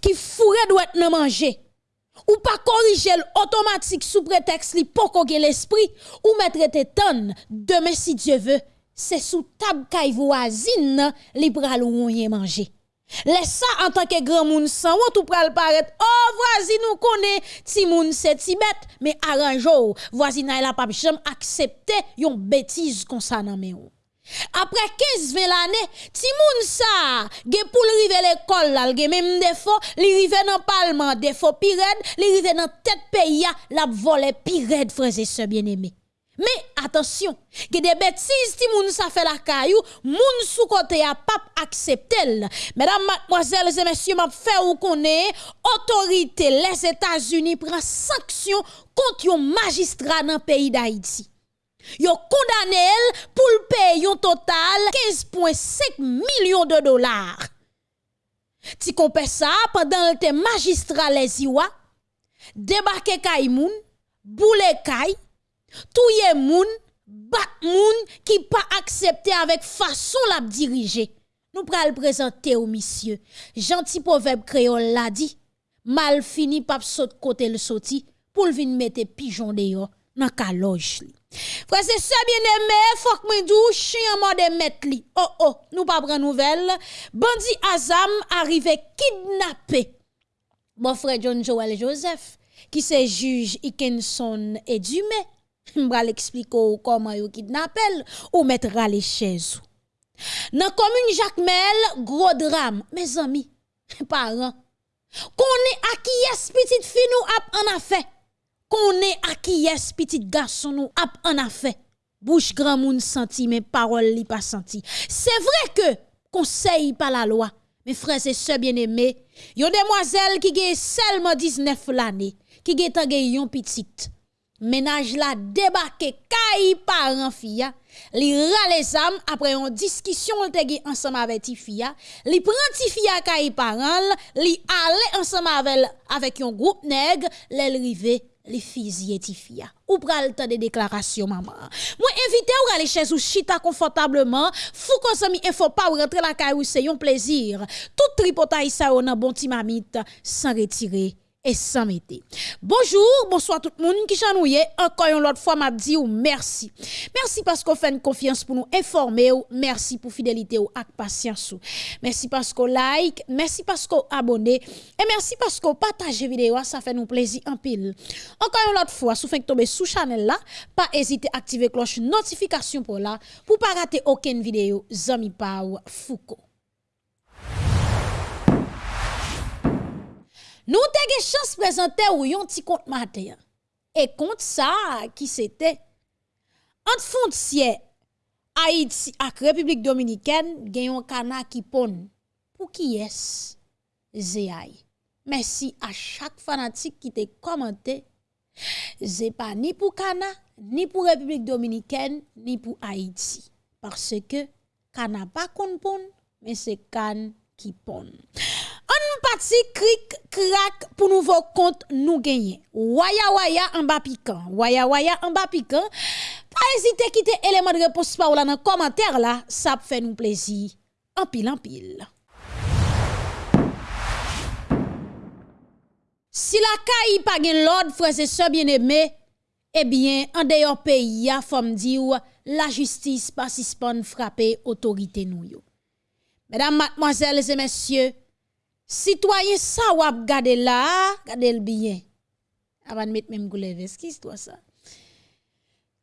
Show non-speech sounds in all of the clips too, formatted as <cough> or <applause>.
qui fourre doit nan manger ou pas corriger automatique sous prétexte li poko l'esprit ou mettre te tonne demain si Dieu veut c'est sous table kay voisine li pral ou manger Laisse ça en tant que grand moun sans ou tout pral paraître oh voisine nous connaît ti moun c'est ti mais arrangeau. Voisine la pas jamais accepter yon bêtise comme ça nan men ou après 15 20 l'année, ti moun sa, ge pour rive l'école là, ge même défaut, li rive dans parlement défaut pired, li rive dans tête pays la volé pired frères et sœurs bien-aimés. Mais attention, que des bêtises ti moun sa fait la caillou, moun sous côté a pas accepter. Mesdames, mademoiselles et messieurs, m'a fait ou connaît autorité les États-Unis prend sanction contre un magistrat dans pays d'Haïti. Yo condamné elle pour le payer un total 15,5 millions de dollars. Ti compare ça pendant le magistrat les Iwa, débarquer kay moun, boule kay, touye moun, bat moun qui pas accepté avec façon la diriger. Nous pral présenter au monsieur. Gentil proverbe créole l'a dit, mal fini pas saute côté le sorti pour le vin mettre pigeon dehors nan kaloj li. Frase se bieneme, fok mwen dou chien mwen de met li. Oh oh, nou pa pren nouvel. Bandi Azam arrive kidnappé. Mon frère John Joel Joseph, qui se juge Ikenson et Dumé, <laughs> m'bral expliquer comment yo kidnappel ou mettra les chez ou. Dans commune Jacmel, gros drame, mes amis, <laughs> parents. Qu'on est à qui est petite fille nous a en affaire. Est à qui est petit garçon nous ap en affaire. Bouche grand moun senti mais parole li pas senti. C'est vrai que conseil par la loi. Mes frères et sœurs bien-aimés, yon demoiselle qui gagne seulement 19 l'année, qui gagne yon petite. Ménage la débarqué kay parent fia, li ra les âmes après une discussion te ensemble avec ti fia, li prend ti fia kay parent, li aller ensemble avec avec un groupe nègre, l'elle les filles fia. Ou pral temps de déclaration maman. Moi invité ou aller chez ou chita confortablement, fou consommer info pas ou rentrer la caille ou c'est un plaisir. Tout tripotaille ça on bon petit mamite sans retirer et sans mettre. Bonjour, bonsoir tout le monde qui chanouye. Encore une autre fois, m'a dit merci. Merci parce qu'on fait une confiance pour nous informer ou merci pour fidélité ou patience. Merci parce qu'on like, merci parce qu'on abonne et merci parce qu'on partage vidéo, ça fait nous plaisir en pile. Encore une autre fois, si vous tomber sous channel là, pas hésiter à activer cloche notification pour là pour pas rater aucune vidéo Zami Pau Foucault. Nous avons une chance de présenter yon petit compte matin. Et compte ça qui c'était? Entre frontière Haïti et République dominicaine, gen un cana qui pon. Pour qui est Zéaï? Merci à chaque fanatique qui te commenté. C'est pas ni pour Cana, ni pour République dominicaine, ni pour Haïti. Parce que Cana pas kon pon, mais c'est Can qui pon parti cric crack pour nouveau compte nous gagner. Waya waya en bas piquant. Waya waya en bas piquant. Pas hésiter quitter élément de réponse par là dans commentaire là, ça fait nous plaisir. En pile en pile. Si la caille pas gen l'ordre frères et sœurs bien-aimés, eh bien en dehors pays a femme la justice pas suspend frapper autorité nous. Mesdames, mademoiselles et messieurs, Citoyen ça wap gade là, gade le bien. Avant de mettre même toi ça.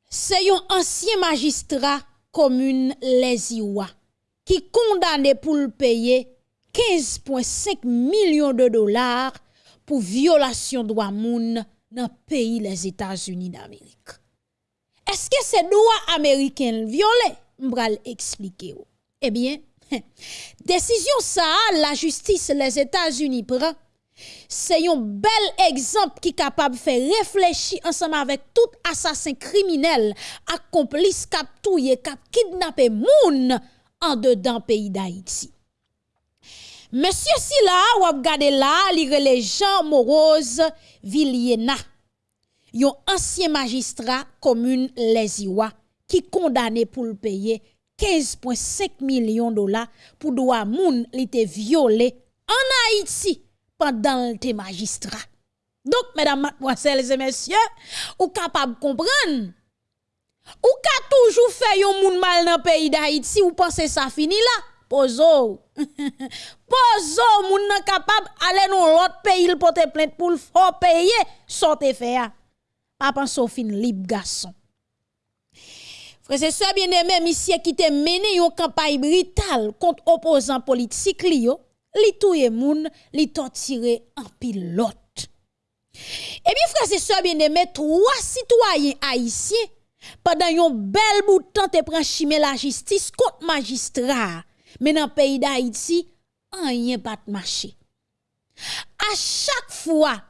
C'est un ancien magistrat commune Les Iwa qui condamné pour le payer 15,5 millions de dollars pour violation de moun dans le pays les États-Unis d'Amérique. Est-ce que c'est droit américain violé? M'bral expliquer. Eh bien, <laughs> Décision ça, la justice les États-Unis prend. C'est un bel exemple qui est capable de faire réfléchir ensemble avec tout assassin criminel, accomplice, cap touye, cap kidnappé moun en dedans pays d'Haïti. Monsieur Silla, ou ap gade là, les Jean Morose Villiena. Yon ancien magistrat commune Les Iwa qui condamné pour le payer 15,5 millions de dollars pour droit moun li te violé en Haïti pendant tes magistrats. Donc, mesdames, mademoiselles et messieurs, ou capable de comprendre, ou ka toujours fait yon moun mal dans le pays d'Haïti, ou pensez ça fini là? Pozo. <laughs> Pozo, moun nan capable aller dans l'autre pays, il porter plainte pour le payer, sortez faire. Penser fin libre garçon. Frère, c'est ça bien aimé, monsieur qui te mené une campagne brutale contre opposants politiques li yo, li touye moun, li torturé en pilote. Et bien frère, c'est ça bien aimé, trois citoyens haïtiens pendant un bel bout de temps te prend chimé la justice contre magistrat. Mais dans le pays d'Haïti, rien pas de marché. À chaque fois,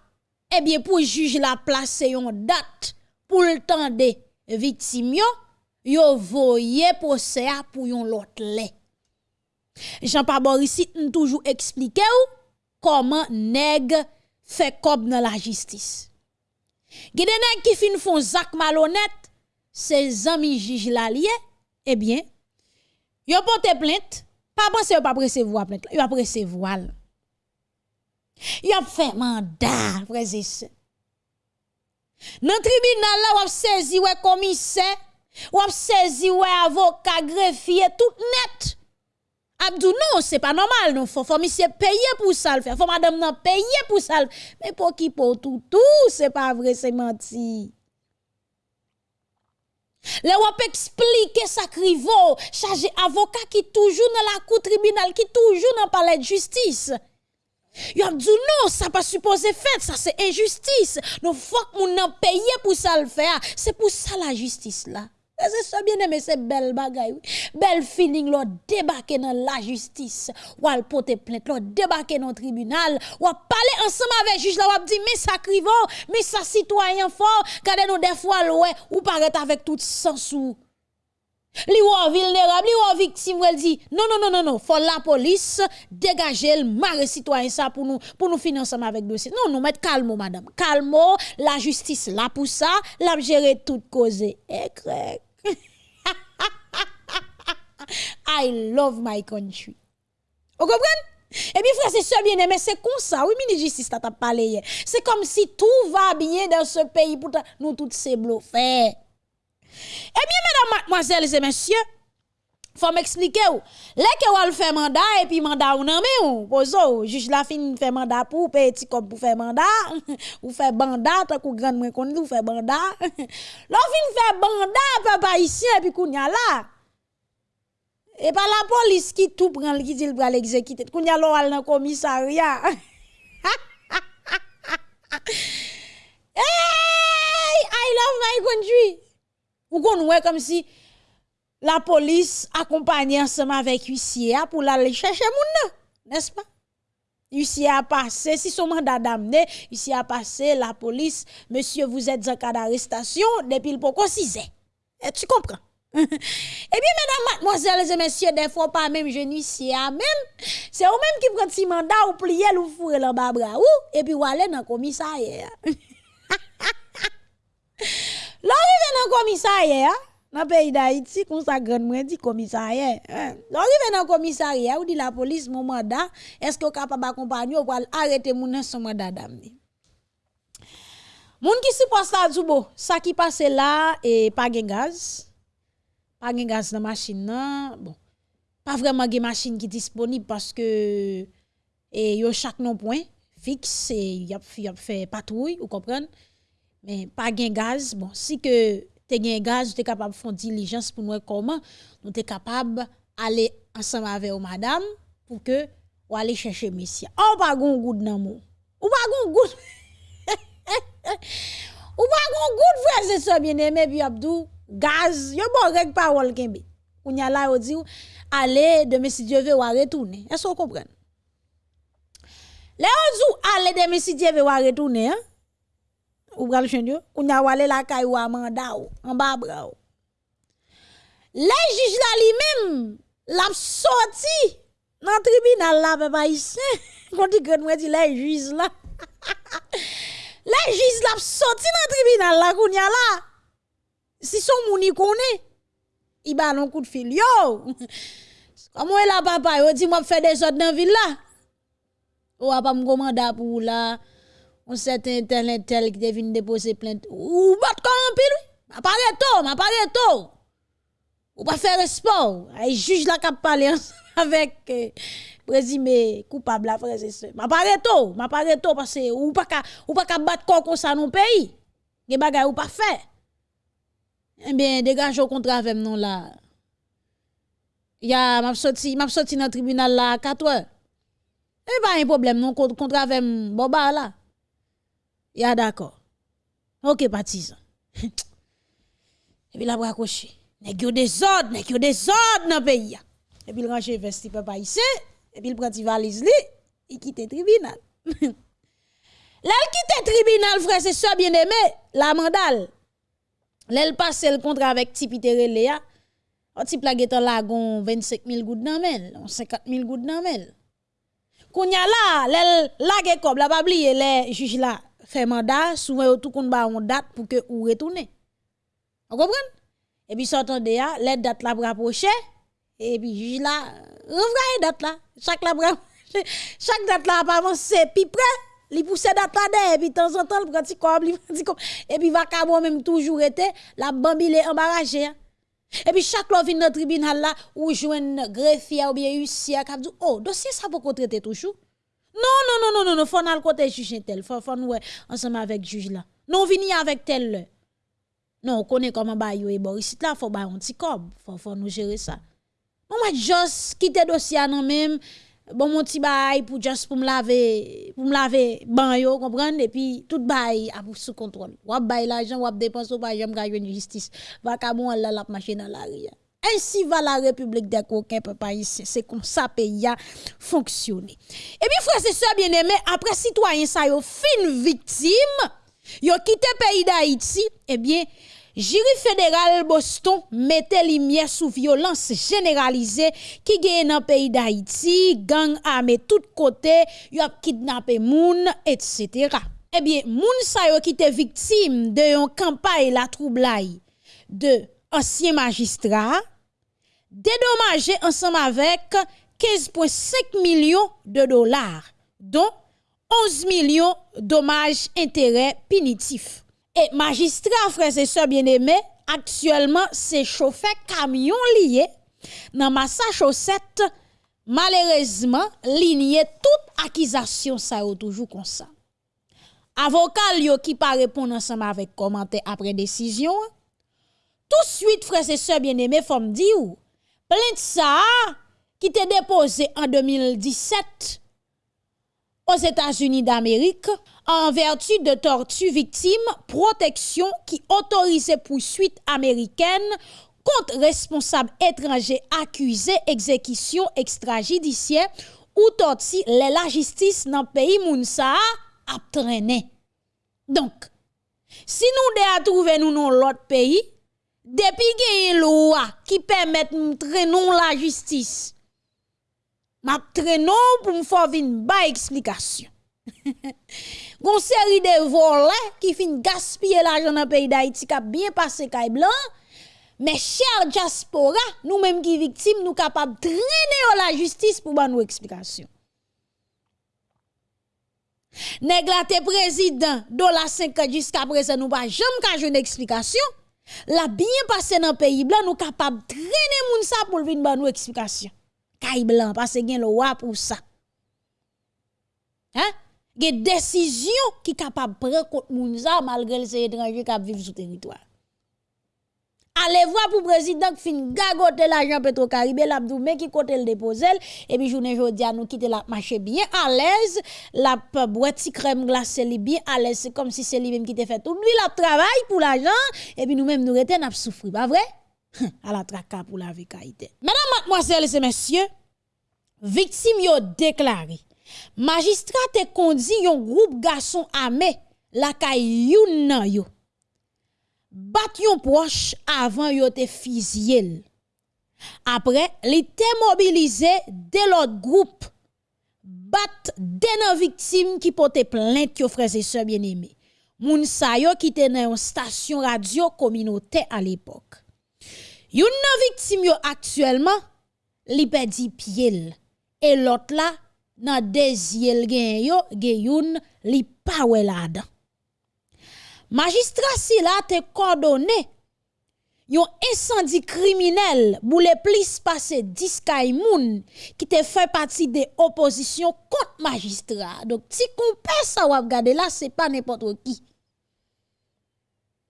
eh bien pour juge la place une date pour le temps des victimes yo voye procès pour yon lait. Jean-Paul Boris toujours expliqué ou comment nèg fait comme dans la justice. Gide nèg qui fin font zak malhonnête, ses amis juge la lié, eh bien, yo porte plainte, pas penser yo pas recevoir plainte, yo pas recevoir. Yo fait mandat, frère et Dans tribunal là, on saisi ouais commissaire ou ap saisi ouais avocat greffier tout net. Abdou non, c'est pas normal non, faut faut monsieur payer pour ça le faire. Faut madame non payer pour ça. Mais pour qui pour tout tout, c'est pas vrai, c'est menti. Le wap expliquer ça crivo, chargé avocat qui toujours dans la cour tribunal, qui toujours dans palais de justice. Yo a dit non, ça pas supposé faire, ça c'est injustice. Non, faut que moun payer pour ça le faire. C'est pour ça la justice là. C'est ça bien aimé, c'est belle bagaille. Belle feeling, là, débarquer dans la justice. Ou al porter plainte, là, débarquer dans le tribunal. Ou parler ensemble avec juge, là, ou dire, mais ça crivo, mais ça citoyen fort. Quand nous des fois, ouais, ou paraît avec tout sens ou. Li ou vulnérable, li ou victime, elle dit, non, non, non, non, non, faut la police dégager le mari citoyen ça pour nous, pour nous financer avec dossier. Non, non, mettez calme, madame. Calme, la justice là pour ça, la gérer toute cause. Eh, I love my country. Vous comprenez? Et bien frère, c'est ça bien aimé, c'est comme ça. Oui, ministre justice t'as parlé hier. C'est comme si tout va bien dans ce pays Pourtant, nous tous ces bluffés. Eh bien, mesdames, mademoiselles et messieurs, faut m'expliquer ou. Là, que ou fait mandat et puis mandat ou nan mais ou pozo, juge la fin fait mandat pour petit comme pour faire mandat <laughs> ou fait mandat tant que grand moins qu'on ou fait mandat. <laughs> L'on fin fait mandat papa ici et puis kounya là. Et pas la police qui tout prend qui dit pour l'exécuter. Kounya lo al dans commissariat. <laughs> hey, I love my country. Ou qu'on comme si la police accompagne ensemble avec huissier pour aller chercher moun n'est-ce pas? Huissier a passé, si son mandat d'amener, huissier a passé, la police, monsieur, vous êtes en cas d'arrestation depuis le poko 6 Et tu comprends? <laughs> eh bien, mesdames, mademoiselles et messieurs, des fois pas même je ici, même, c'est vous même qui prend si mandat ou plier ou fourre le bas bras ou, et puis ou aller dans le commissariat. <laughs> L'arrivée dans le commissariat, dans le pays d'Haïti, comme ça grand moins dit commissariat. L'arrivée dans le commissariat, ou dit la police, mon mandat, est-ce que vous capable d'accompagner ou arrêter mon son mandat d'amener? Moun qui supposé à Zubo, ça qui passe là et pas de gaz. Pas de gaz dans la machine, bon. Pas vraiment de machine qui disponible parce que, et yo chaque non point fixe, et y a fait patrouille, vous comprenez? mais pas de gaz. Bon, si que tu as gaz, tu es capable de faire diligence pour nous comment nous sommes capable d'aller ensemble avec madame pour que ou aller chercher monsieur. Oh, pas gon goud nan mou. Ou pas gon goud. <laughs> ou pas gon goud frère c'est ça bien aimé puis Abdou gaz, bon yo bon règle parole kenbe. Ou y la là, on dit, allez, demain si Dieu veut, on retourner. Est-ce qu'on comprend? Les on dit, allez, demain si Dieu veut, on retourner, hein? Ou bral chen Dieu? On y a la kay ou amanda ou, en bas ou. Les juges là lui-même, l'a sorti dans tribunal là, papa ici. Quand dit que nous dit les juges là. les juges l'a sorti <laughs> e dans <laughs> tribunal là, kounya y là. si son mouni koné, il ba non coup de fil. Yo, <laughs> comment est la papa? Yo dit, moi, faire des autres dans la ville là. Ou pas me commander pour là. On certain tel tel qui devine déposer plainte. Ou bat quand pile? Ma parle tôt, ma parle tôt. Ou pas faire sport. Ay juge la cap parler <laughs> avec euh, présumé coupable la frère et Ma parle tôt, ma parle tôt parce que ou pas ou pas battre corps comme ça dans pays. Des bagay ou pas faire. Eh bien, dégage au contrat avec non là. Ya, m'a sorti, m'a sorti dans le tribunal là à 4 heures. Eh pas un problème non contrat avec Boba là. Ya d'accord. OK, partisan. <laughs> Et puis la bracoché. Nèg yo des ordres, nèg des ordres dans pays. Et puis il range vesti papa ici, et puis il prend valise li, il quitte le tribunal. <laughs> Là, il quitte le tribunal, frère, c'est ça bien aimé, la mandale. Lèl passe le contrat avec Tipitere Léa, on ti plaget en lagon 25 000 gouttes dans mel, 50 000 gouttes dans mel. Kounya la, lèl lage kob, la pa bliye le juge la fait mandat, souvent yo tout kon ba on date pour que ou retourne. Vous comprenez? Et puis s'entendez ya, les dates la rapprocher et puis juge la renvoyer date là. Chaque la chaque date là pas avancer puis près li pousse date là et puis de temps en temps prend petit comme <laughs> et puis va même toujours été la bambile embarrassée. Hein. Et puis chaque fois vient dans le tribunal là, ou jouen greffier ou bien huissier qui dit oh dossier ça pour traiter toujours. Non non non non non non faut aller côté juge tel, faut faut nous ensemble avec juge là. Non venir avec tel. Non, on connaît comment ba yo et Boris là faut ba un cob, faut faut nous gérer ça. On va juste quitter dossier non même bon mon petit bail pour juste pour me laver pour me laver ban yo comprendre? Et puis tout bail a sous contrôle. Ou bail l'argent ou dépenser ou pas j'aime gagner justice. Va bon là la marcher dans la rue ainsi va la République des coquins papa ici c'est comme ça pays a fonctionné. Et puis frère c'est ça bien aimé après citoyen ça yo fin victime yo quitté pays d'Haïti eh bien Jury fédéral Boston mettait lumière sous violence généralisée qui gagne dans le pays d'Haïti, gang armé tout côté, y a kidnappé moun, etc. Eh bien, moun sa yo qui était victime de yon campagne la troublaille de ancien magistrat, dédommagé ensemble avec 15,5 millions de dollars, dont 11 millions dommages intérêts punitifs. Et magistrat, frères et sœurs bien-aimés, actuellement, c'est chauffeur camion lié dans Massachusetts, malheureusement, ligné toute accusation, ça est toujours comme ça. Avocat yo qui pas répondre ensemble avec commentaire après décision, tout de suite, frères et sœurs bien-aimés, faut me dire, plainte ça, qui était déposé en 2017 aux États-Unis d'Amérique en vertu de tortue victime, protection qui autorisait poursuite américaine contre responsable étranger accusé exécution extrajudiciaire ou torti la justice dans le pays Mounsa a traîné. Donc, si nous devons trouver nous dans l'autre pays, depuis qu'il y a une loi qui permet de traîner la justice, m'a traînon pour me faire une bonne explication. <laughs> Gon série de volets qui fin gaspiller l'argent dans le pays d'Haïti qui a bien passé caille blanc. Mais cher diaspora, nous-mêmes qui victimes, nous capables de traîner la justice pour nous explication. Néglate président, la 5 jusqu'à présent, nous pas jamais une explication. La bien passé dans le pays blanc, nous capables de traîner moun sa pour venir nous explication caille blanc parce que gen loi pour ça. Hein? Gen décision qui capable prendre contre moun ça malgré les étrangers qui vivent sur territoire. Allez voir pour président qui fin gagote l'argent Petro-Caribé l'abdou mais qui côté le déposer et puis journée jodi nous quitter la marché bien à l'aise la boîte crème glacée li bien à l'aise c'est comme si c'est lui même qui te fait tout lui la travail pour l'argent et puis nous même nous reten n'a souffrir pas vrai? <laughs> À la traka pour la vie Mesdames, mademoiselles et messieurs, victime yo déclaré. Magistrat te kondi yon group gason ame lakay youn nan yo. Bat yon proche avan yo te fizyel. Apre, li te mobilize de lot group bat denan viktim ki pote plente yo freze se bien eme. Moun sa yo ki te nan yon stasyon radyo kominote al epok. Youn nan viktim yo aktuelman, li pe di pyele. E lot la, nan dezyel gen yo, gen youn li pa wè la dan. Magistrat si la te kordone, yon esandi kriminel bou le plis te de oposisyon kont magistrat. Dok ti kompè sa wap gade la, se pa nepotro ki.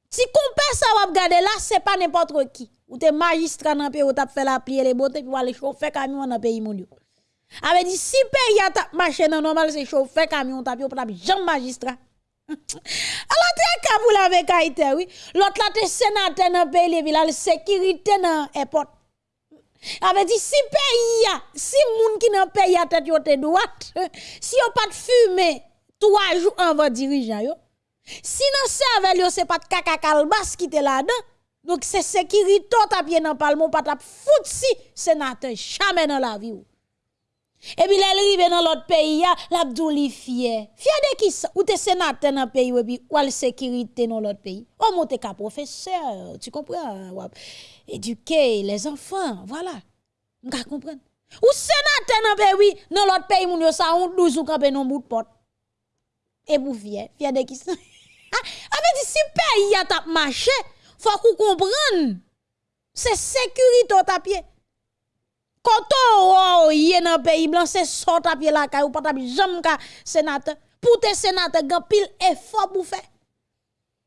Ti kompè sa wap gade la, se pa nepotro ki. Ou te magistrat nan pe ou tap fè la le bote, wale chou fè kamyon nan pe yi moun yo. Ave di si pe ya tap mache nan normal chou fè kamyon tap yo tap jan magistrat. <laughs> Alors te akabou la ve kaite oui. L'autre la te sénateur nan pays les villes, sécurité nan airport. Ave di si pe ya, si moun ki nan pays ya tête yo te droite, <laughs> si yo pas de fumer trois jours avant dirigeant yo. Si nan cerveau yo c'est pas de kaka kalbas qui te là-dedans. Donc c'est sécurité tap nan palmo pas tap fout si sénateur jamais dans la vie. Et puis, elle arrive dans l'autre pays, l'Abdou li fier. Fier de qui ça? Ou te sénateur dans le pays, ou puis, sécurité dans l'autre pays? Ou monte ka professeur, tu comprends? Éduquer les enfants, voilà. Vous comprendre? Ou sénateur dans le pays, dans l'autre pays, moun yo sa honte 12 ou campé dans bout de porte. Et vous fier, fier de qui ça? <laughs> ah, dit si pays a tap marché, faut qu'on comprenne. C'est sécurité au tapis. Quand on est dans le pays blanc, c'est sort à pied la caille ou pas jamais ka sénateur. Pour tes sénateurs, grand pile effort pour faire.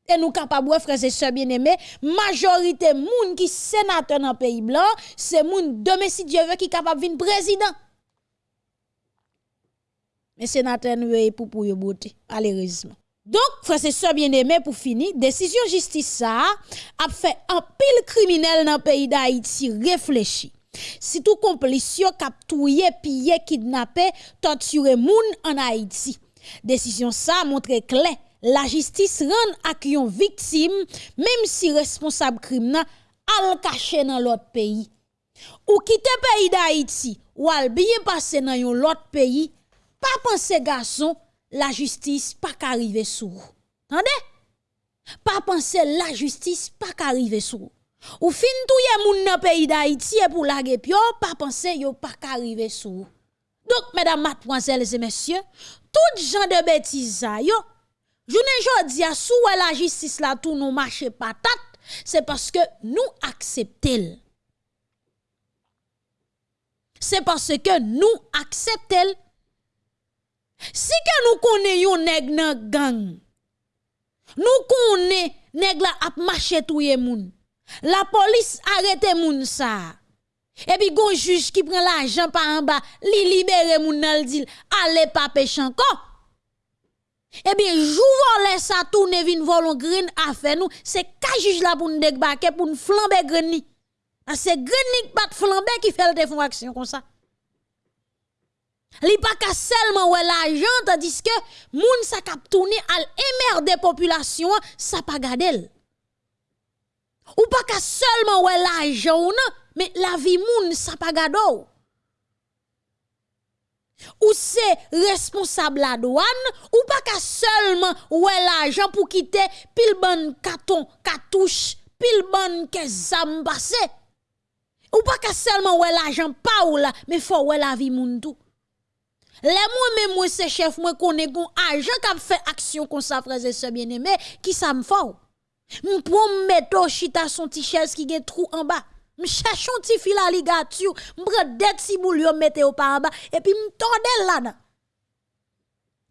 Et nous capables, frères et sœurs bien-aimés, majorité moun qui sénateur dans le pays blanc, c'est moun demain si qui capable de président. Mais sénateur nous pour pour yo beauté, malheureusement. Donc, frères et sœurs bien-aimés, pour finir, décision justice ça a fait un pile criminel dans le pays d'Haïti réfléchir. Si tout complice kap touye, piller, kidnapper, torturer moun en Haïti. Décision ça montre clair, la justice rend à yon victime même si responsable crime al caché dans l'autre pays. Ou quitter pays d'Haïti ou al bien passer dans yon l'autre pays, pas penser garçon, la justice pas qu'arriver sous. Entendez? Pas penser la justice pas qu'arriver sous. Ou fin touye moun nan pays d'Haïti et pour la pio, pas penser yo pas qu'arriver sous. Donc, mesdames, mademoiselles et messieurs, tout genre de bêtises yo, jounen jodi a sou la justice la tout nous marche patate, c'est parce que nous acceptons. C'est parce que nous acceptons. Si que nous connaissons nèg nan gang, nous connaissons nèg la ap marché touye moun. La police arrête moun ça. Et puis gon juge qui prend l'argent par en bas, li libère moun nan dit allez pas pêcher encore. Et bien jou volé ça tourne vin volon green affaire nous, c'est ka juge là pour nous débarquer pour nous flamber green ni. Ah, c'est green ni pas flamber qui fait le font action comme ça. Li pas ka seulement ouais l'argent tandis que moun sa kap tourner al émerder population, ça pas gadel. Ou pa ka selman wè la joun, me la vi moun sa pa gado ou. Ou se responsable la douane, ou pa ka selman wè l'ajan pou kite pil ban katon, katouche, pil ban ke zam basé. Ou pa ka selman wè l'ajan pa ou la, me fò wè la vi moun tou. Le mwen mè mwen se chef mwen konen kon ajan kap fè aksyon kon sa prese se bien eme, ki sa m fò ou. M'prends mettre chita son t-shirt qui gen trou en bas. M'cherche un petit fil à ligature, m'prends des petits boulons mette au par en bas et puis m'tordel là-dedans.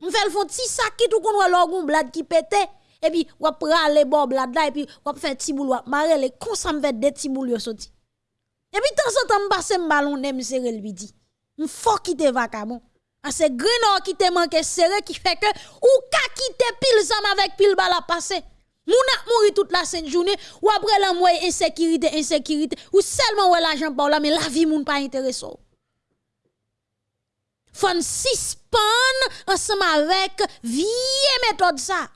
M'fait le font petit sac qui tout qu'on l'orgon blad qui pète et puis prend les bon blad là et puis ou fait petit boulot marrer les comme ça m'fait des petits boulons sorti. Et puis temps en temps m'passe ballon nem serré lui dit. M'fort quitter vacabon. A ce grenor qui te manque serré qui fait que ou ka quitter pile zam avec pile bal à. Moun a toute la sainte journée ou après la moye insécurité insécurité ou seulement ou l'argent par là mais la vie moun pas intéressant. Fon suspend ensemble avec vieille méthode ça.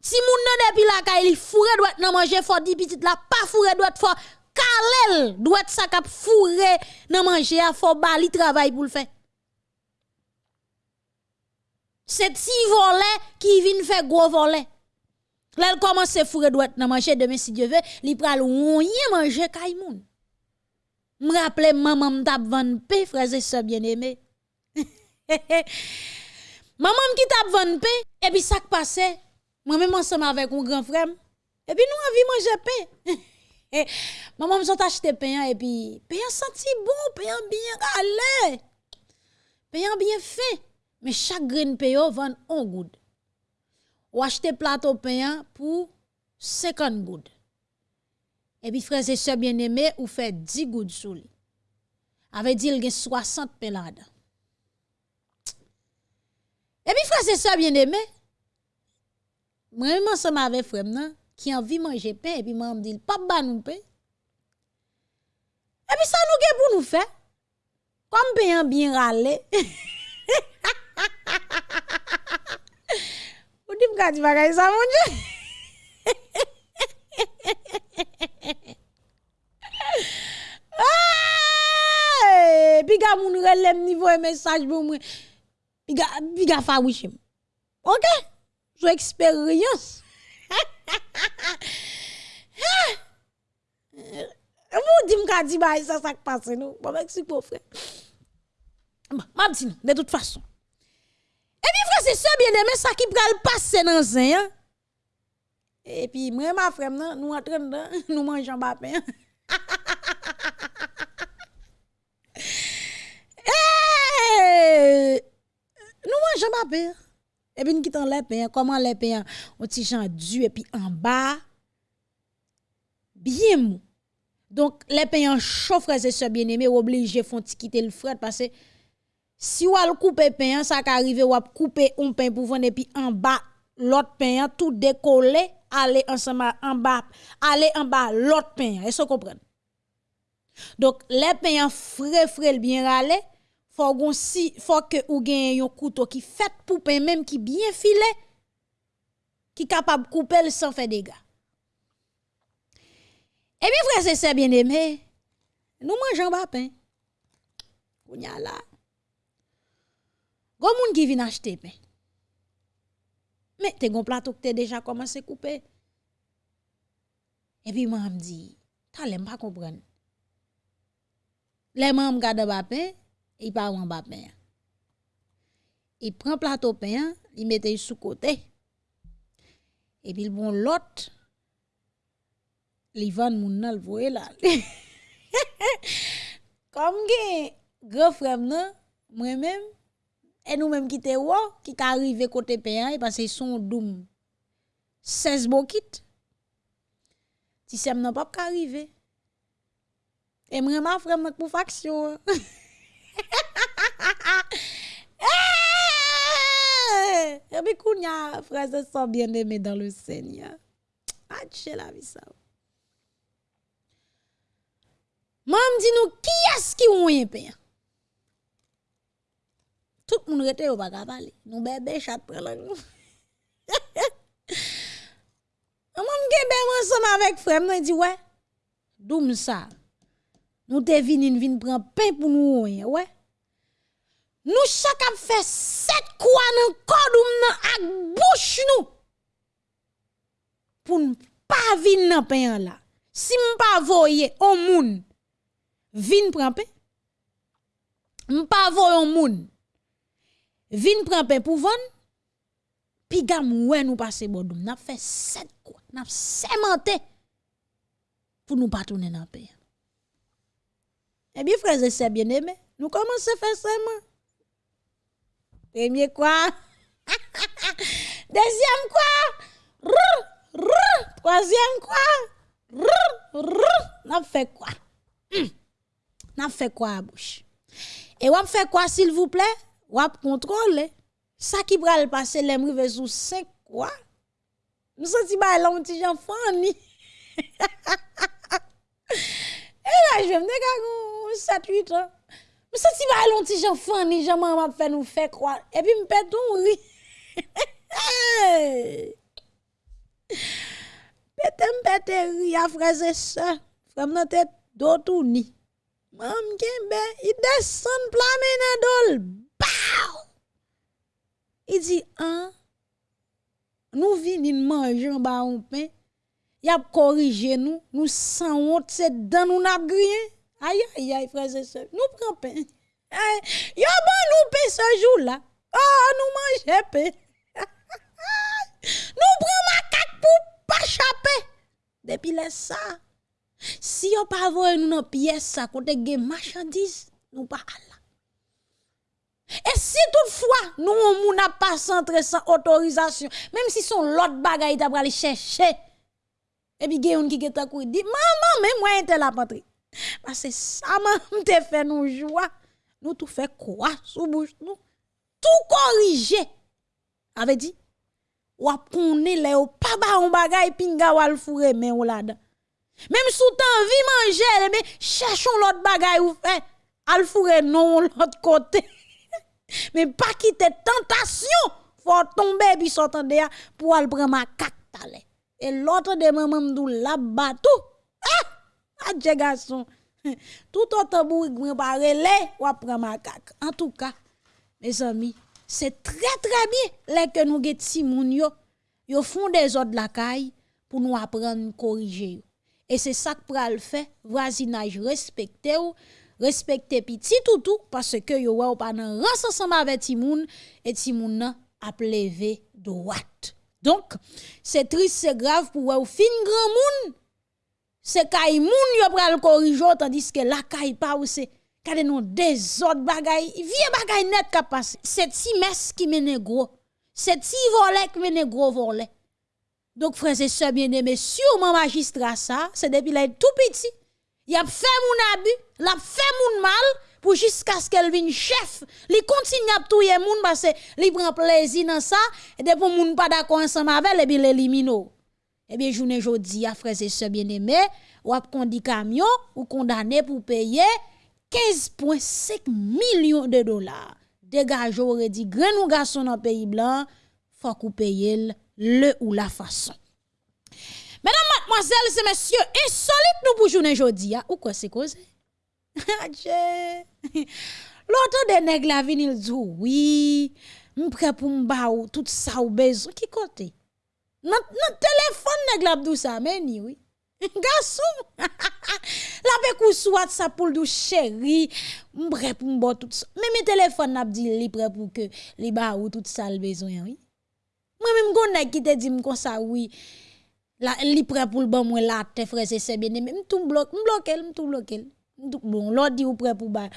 Si moun depuis la kay li fourré doit nan manger fort di petit la pas fourré doit fort kalel doit ça k'ap fourré nan manger a fort bali travail pour le faire. C'est ti volet qui vient faire gros volet. Là, elle commence à fourrer droite dans manger demain si Dieu veut, li pral rien manger kay moun. Me rappelle maman m'tap vendre pain frères et sœurs bien-aimés. <laughs> Maman qui t'a vendu pain, et puis ça qui passait, moi-même ensemble avec mon grand frère, et puis nous envie manger pain. <laughs> Maman me sont acheté pain, et puis pain senti bon, pain bien galé, pain bien fait. Mais chaque grain pain vend un goud. Ou acheter plateau pain pour 50 gouttes. Et puis, frères et sœurs bien-aimés, ou fait 10 gouttes sous lui. Avait dit, il y a 60 pains. Et puis, frères et sœurs bien-aimés, moi-même ensemble avec frère, qui a envie de manger pain, et puis moi, me dit, pas ba nous pain. Et puis, ça nous pour nous faire. Comme pain bien râlé. <laughs> Ou di mga di bagay sa moun je? Pi ga moun relem nivou e mesaj pou mwen. Pi ga fa wishim. Ok? Sou eksperyans. Moun di mga di bagay sa sak pase nou. Mwen mwen si pou fre. Mwen mwen di nou. De tout fason. C'est ça bien aimé ça qui pral passer dans zin. Hein? Et puis moi ma frère nous entrons <laughs> nous mangeons pas pain. <laughs> nous mangeons pas pain. Et puis nous quittons les pain, comment les pain on petit gens du et puis en bas bien mou. Donc les pain chaud frères et sœurs bien-aimés obligé font quitter le fret parce que si ou al couper pain ça arrive ou couper un pain pour vendre et puis en bas l'autre pain tout décoller aller ensemble en bas aller en bas l'autre pain. Est-ce que vous comprenez? Donc les pains frais frais bien râler faut si faut que ou gagne un couteau qui fait pour pain même qui bien filé qui capable couper sans faire dégâts. Et bien frère c'est bien aimé nous mangeons pas pain. Kounya là Gon moun qui vient acheter pain mais t'es gon plateau que t'es déjà commencé à couper. Et puis moi me dit, t'as l'aime pas comprendre. Les membres gardent ba pain, il pas en ba pain. Il prend plateau pain, il mette sous côté. Et puis bon l'autre il vend moun nan voye là. Comme que grand frère moi-même E nou menm ki te wò, ki ka arrive kote pe an, e pase son doum. 16 bokit. Ti sem nan pap ka arrive. E mreman frem mèk pou faksyon. <laughs> E bi koun ya frase son bien eme dan le sènya. Atche la vi sa wò. Mam di nou ki as ki ou yon pe an? Tout moun rete yo baka pale. Nou bebe chat prelang nou. <laughs> Mwen gen be mwen soma vek frem nou di we. Doum sa. Nou te vin in vin pran pen pou nou ouye we. Nou chak ap fe set kwa nan kodoum nan ak bouch nou. Pou nou pa vin nan pen la. Si m pa voye o moun. Vin pran pen. M pa voye o moun. Vin prend pain pour vendre puis gam ouais nous passer bodum. N'a fait sept quoi. N'a sémenté pour nous pas tourner dans pain Eh bien frères et sœurs bien-aimés nous commençons à faire ça premier quoi? <laughs> Deuxième quoi? Troisième quoi? N'a fait quoi? Hmm. n'a fait quoi à bouche? Et on fait quoi s'il vous plaît? wap kontrole, sa ki pral pase lem rive sou sek kwa, nou se ti ba lan ti jan fani. <laughs> e la jwem de kagou 7-8 an, nou se ti ba lan ti jan fani, jan man map fe nou fe kwa, epi mpeton ri. <laughs> Pete mpete ri a freze se, frem nan tet do tou ni. Mam genbe, i desen plame nan dolb. Il dit, hein, nous venons manger un bas un pain, il a corrigé nous, nous sans honte, c'est dans nous n'a grillé. Aïe, aïe, aïe, frères et sœurs, nous prenons pain. Yo bon nous paie ce jour-là. Ah, nous mangeons paix. <laughs> nous prenons macaque pour pas chaper. Depuis là ça. Si yo pas voye nous dans pièce ça côté gen marchandise, nous pas là. Et si toutefois nous on n'a pas centré sans autorisation, même si son l'autre bagaille t'a aller chercher. Et puis gen qui ta kou dit maman mais moi était la patrie. Parce que ça m'a <laughs> te fait nous joie. Nous tout fait quoi sous bouche nous? Tout corriger. Avait dit ou connaît les ou pas ba on bagaille pinga wal fouré mais ou là Même sous temps manger mais cherchons l'autre bagaille ou fait al non l'autre côté. Mais pas quitter tentation faut tomber puis s'entendre pour aller prendre ma cac et l'autre de maman m'dou la batou ah! Adje garçon. <laughs> Tout autant bourri grand parele ou prendre ma cac en tout cas mes amis c'est très très bien que nous get si moun yo yo font des ordres la caille pour nous apprendre corriger. Et c'est ça que pral fait voisinage respecté respecter petit tout parce que yo ou pas nan ras ensemble avec Timoun et Timoun nan a levé droite. Donc, c'est triste, c'est grave pour ou fin grand moun. C'est kay moun yo pral corriger tandis que la kay pas ou c'est kade des autres bagay, vieux bagay net ka passe. C'est si mes qui mène gros. C'est si volet qui mène gros volet. Donc frères et sœurs bien-aimés, sûrement magistrat ça, c'est depuis là tout petit il a fait mon abus, il a fait mon mal pour jusqu'à ce qu'elle vienne chef. Il continue à tuer moun parce qu'il prend plaisir dans ça et depuis moun pas d'accord ensemble avec et bien l'élimine. Eh bien journée jodi a frères et sœurs bien-aimés, ou a condi camion ou condamné pour payer 15.5 millions de dollars. Dégage aurait dit grand garçon dans pays blanc, faut qu'on paye le ou la façon. Mesdames, mademoiselles et messieurs, insolite nous pour journée aujourd'hui. Ou quoi c'est causé? <laughs> Ah, <laughs> L'autre de nègres la vin, il dit oui, m'prêt pour m'ba ou tout ça ou besoin. Qui côté? Notre téléphone nègre la bdou ça, mais ni oui. <laughs> Garçon, la pe kou swat sa pou l'dou chéri, m'prêt pour m'bo tout ça. Mais mes téléphone n'a dit li prêt pour que li ba ou tout ça le besoin, oui. Moi même gon nèg qui te dit m'kon ça oui. La, li prêt pour le bon moi la te frère c'est bien aimé tout bloque bloque elle tout bloque bon l'autre dit ou prêt pour ba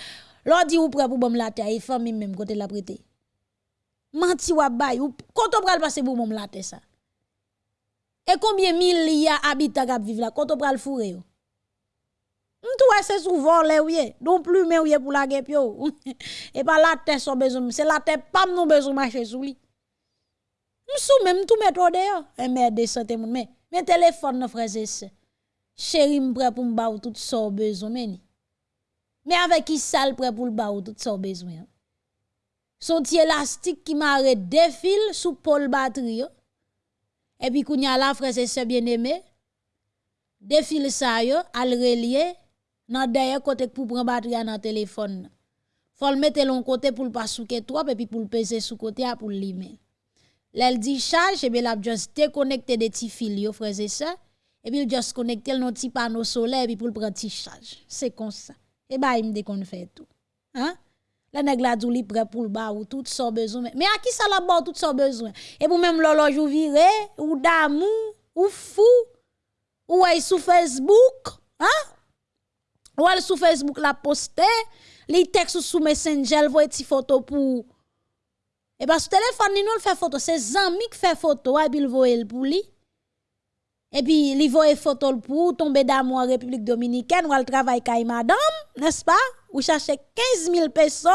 l'autre dit ou prêt pour bon la te et famille même côté la prêter menti wa bay ou quand on pral passer pour mon la te ça et combien mille y a habitants qui vivent là quand on pral fourrer yo. M'tou c'est souvent les ouye donc plus mais ouye pour la yo. <laughs> Et pas la tête son besoin c'est la tête pas nous besoin marcher sous lui m'sou même tout mettre dehors et merde de santé mais mais téléphone, frère et. Chéri, m'prêt pour m'ba tout ça besoin, mais Mais avec qui sale prêt pour ba tout ça besoin. Son petit élastique qui m'arrête défile sous pôle batterie. Et puis, kounya la, frère et sœurs bien-aimés, défile ça yo, al relier, nan derrière côté pour prendre batterie dans téléphone. Faut le mettre l'on côté pour le pas souke trop, et puis pour le peser sous côté pour le L'elle dit charge, et bien la juste déconnecter des petits fils, frères et sœurs, et puis juste connecter le petit panneau solaire, puis pour le prendre petit charge. C'est comme ça. Et bien, il me qu'on fait tout. Hein? La nèg la dou prêt pour le bas ou tout son besoin. Mais à qui ça la bas tout son besoin? Et pour même l'horloge ou viré, ou d'amour, ou fou, ou est sur Facebook, hein? Ou elle sur Facebook la poster, les textes sous Messenger, voit des photos pour et parce que téléphone, nous le fait photo. C'est amis qui fait photo, et puis il voit pour lui. Et puis, il voit photo pour tomber d'amour en République Dominicaine, ou al travail kay madame, n'est-ce pas? Ou chercher 15 000 pesos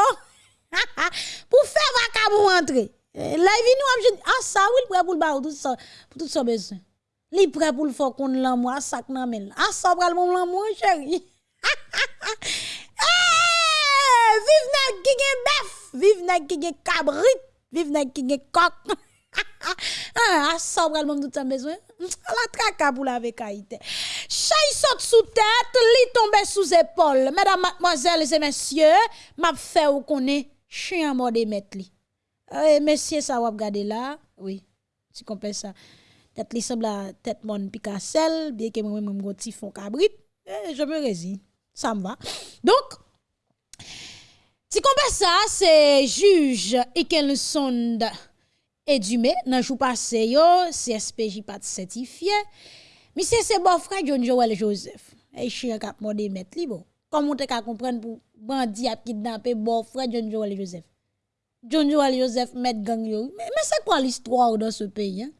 pour faire vacabou entrer. Là, il vient nous ah, ça, oui, il prêt pour le bar, tout ça, pour tout ça besoin. Il prêt pour le faire qu'on l'amour, ça, nan men. Ah, ça, pral mon l'amour, chéri. <laughs> Eh, vive nèg qui gen bœuf, vive nèg qui gen cabrit. Vive nèg qui gen coq. ah, ça le monde tout besoin. La traka pour la vekaïte. Chay saute sous tête, li tombe sous épaule. Mesdames, mademoiselles et messieurs, m'a fait ou connaît chien mort de mettre li. Eh, messieurs, ça va regarder là? Oui, tu comprends ça. Tête li semble la tête mon picassel, bien que moi-même mon petit cabrit. Eh, je me résigne. Ça me va. Donc, Si qu'on ça, c'est juge Ekelson Edumé, dans jour passé CSPJ pas certifié. Mais c'est bon frère John Joel Joseph. Et chien cap modé mettre li bon. Comment tu comprendre pour bandi a kidnapper bon frère John Joel Joseph? John Joel Joseph met gang yo. Mais, mais c'est quoi l'histoire dans ce pays hein?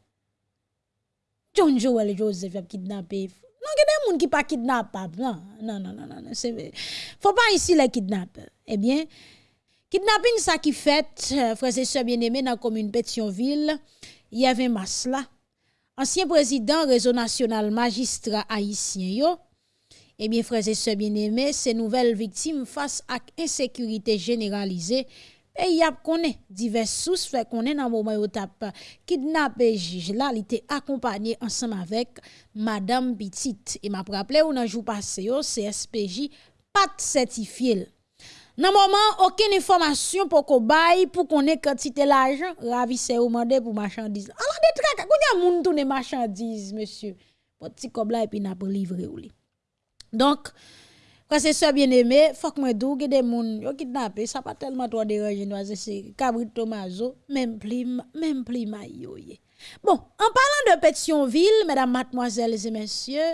John Joel Joseph a kidnappé. Non, il y a des gens qui pas kidnappable. Non, non, non, non, non. Faut pas ici les kidnappeurs. Eh bien, kidnapping ça qui fait, euh, frères et sœurs bien-aimés, dans la commune Pétionville, il y avait Masla, ancien président réseau national magistrat haïtien yo. Eh bien, frères et sœurs bien-aimés, ces nouvelles victimes face à insécurité généralisée et y a connaît diverses sources fait connaît dans moment où tap kidnappé juge là il était accompagné ensemble avec madame Petite et m'a rappelé ou nan jour passé yo CSPJ pas certifié. Dans moment aucune information pour qu'on bail pour connaître quantité l'argent ravissé ou mandé pour marchandise alors des traques qu'on y a moun marchandise monsieur. Petit comme là et puis n'a pas livré ou donc quand c'est ça bien aimé, faut que moi dou des moun yo kidnappé, ça pas tellement trop déranger nous c'est Cabri Tomazo, même plus même plus maillot. Bon, en parlant de Pétionville, mesdames, mademoiselles et messieurs,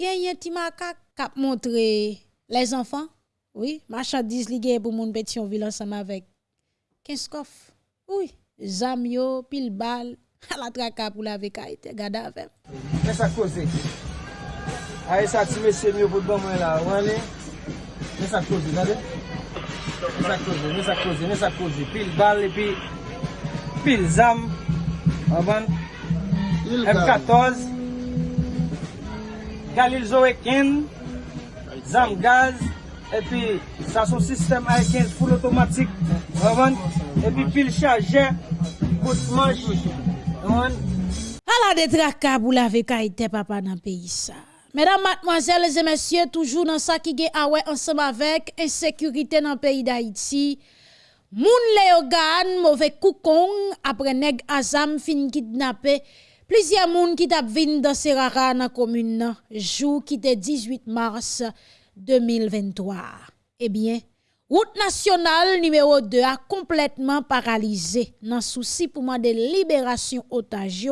un petit macaque a montré les enfants. Oui, marchandises liées pour moun Pétionville ensemble avec 15 coffres. Oui, zamio, pile balle, <laughs> à la traque pour la vécaïté, gade avec. Qu'est-ce que Aye sa ti mesye mi yo pou d'ban mwen la, wane. Mè sa koze, zade. Mè sa koze, mè sa koze, mè sa koze. Pil bal, epi pil zam. Aban. M14. Galil zowe ken. Zam gaz. Epi sa son sistem aye ken full otomatik. Aban. Epi pil chaje. Kout manj. Aban. A la detraka bou la veka ite papa nan peyi sa. Mesdames, mademoiselles et messieurs, toujours dans ça qui est ensemble avec insécurité dans le pays d'Haïti. Moun Léogan, mauvais koukong, après nèg Azam fin kidnappé. Plusieurs moun qui tap vin dans Serara dans commune jour qui était 18 mars 2023. Eh bien, route nationale numéro 2 a complètement paralysé dans souci pour moi de libération otage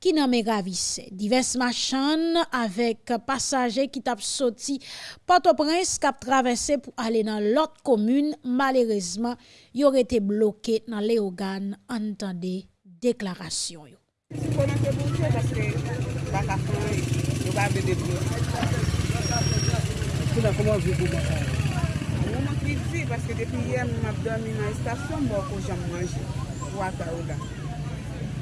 qui n'en ravissait. Diverses machines avec passagers qui tapent sorti Port-au-Prince qui traversé pour aller dans l'autre commune, malheureusement, ils auraient été bloqués dans les organes. Entendez déclaration. Mwen ki vizi, paske depi yè mwen ap dormi nan estasyon, mwen kon jan manje, wata ou la.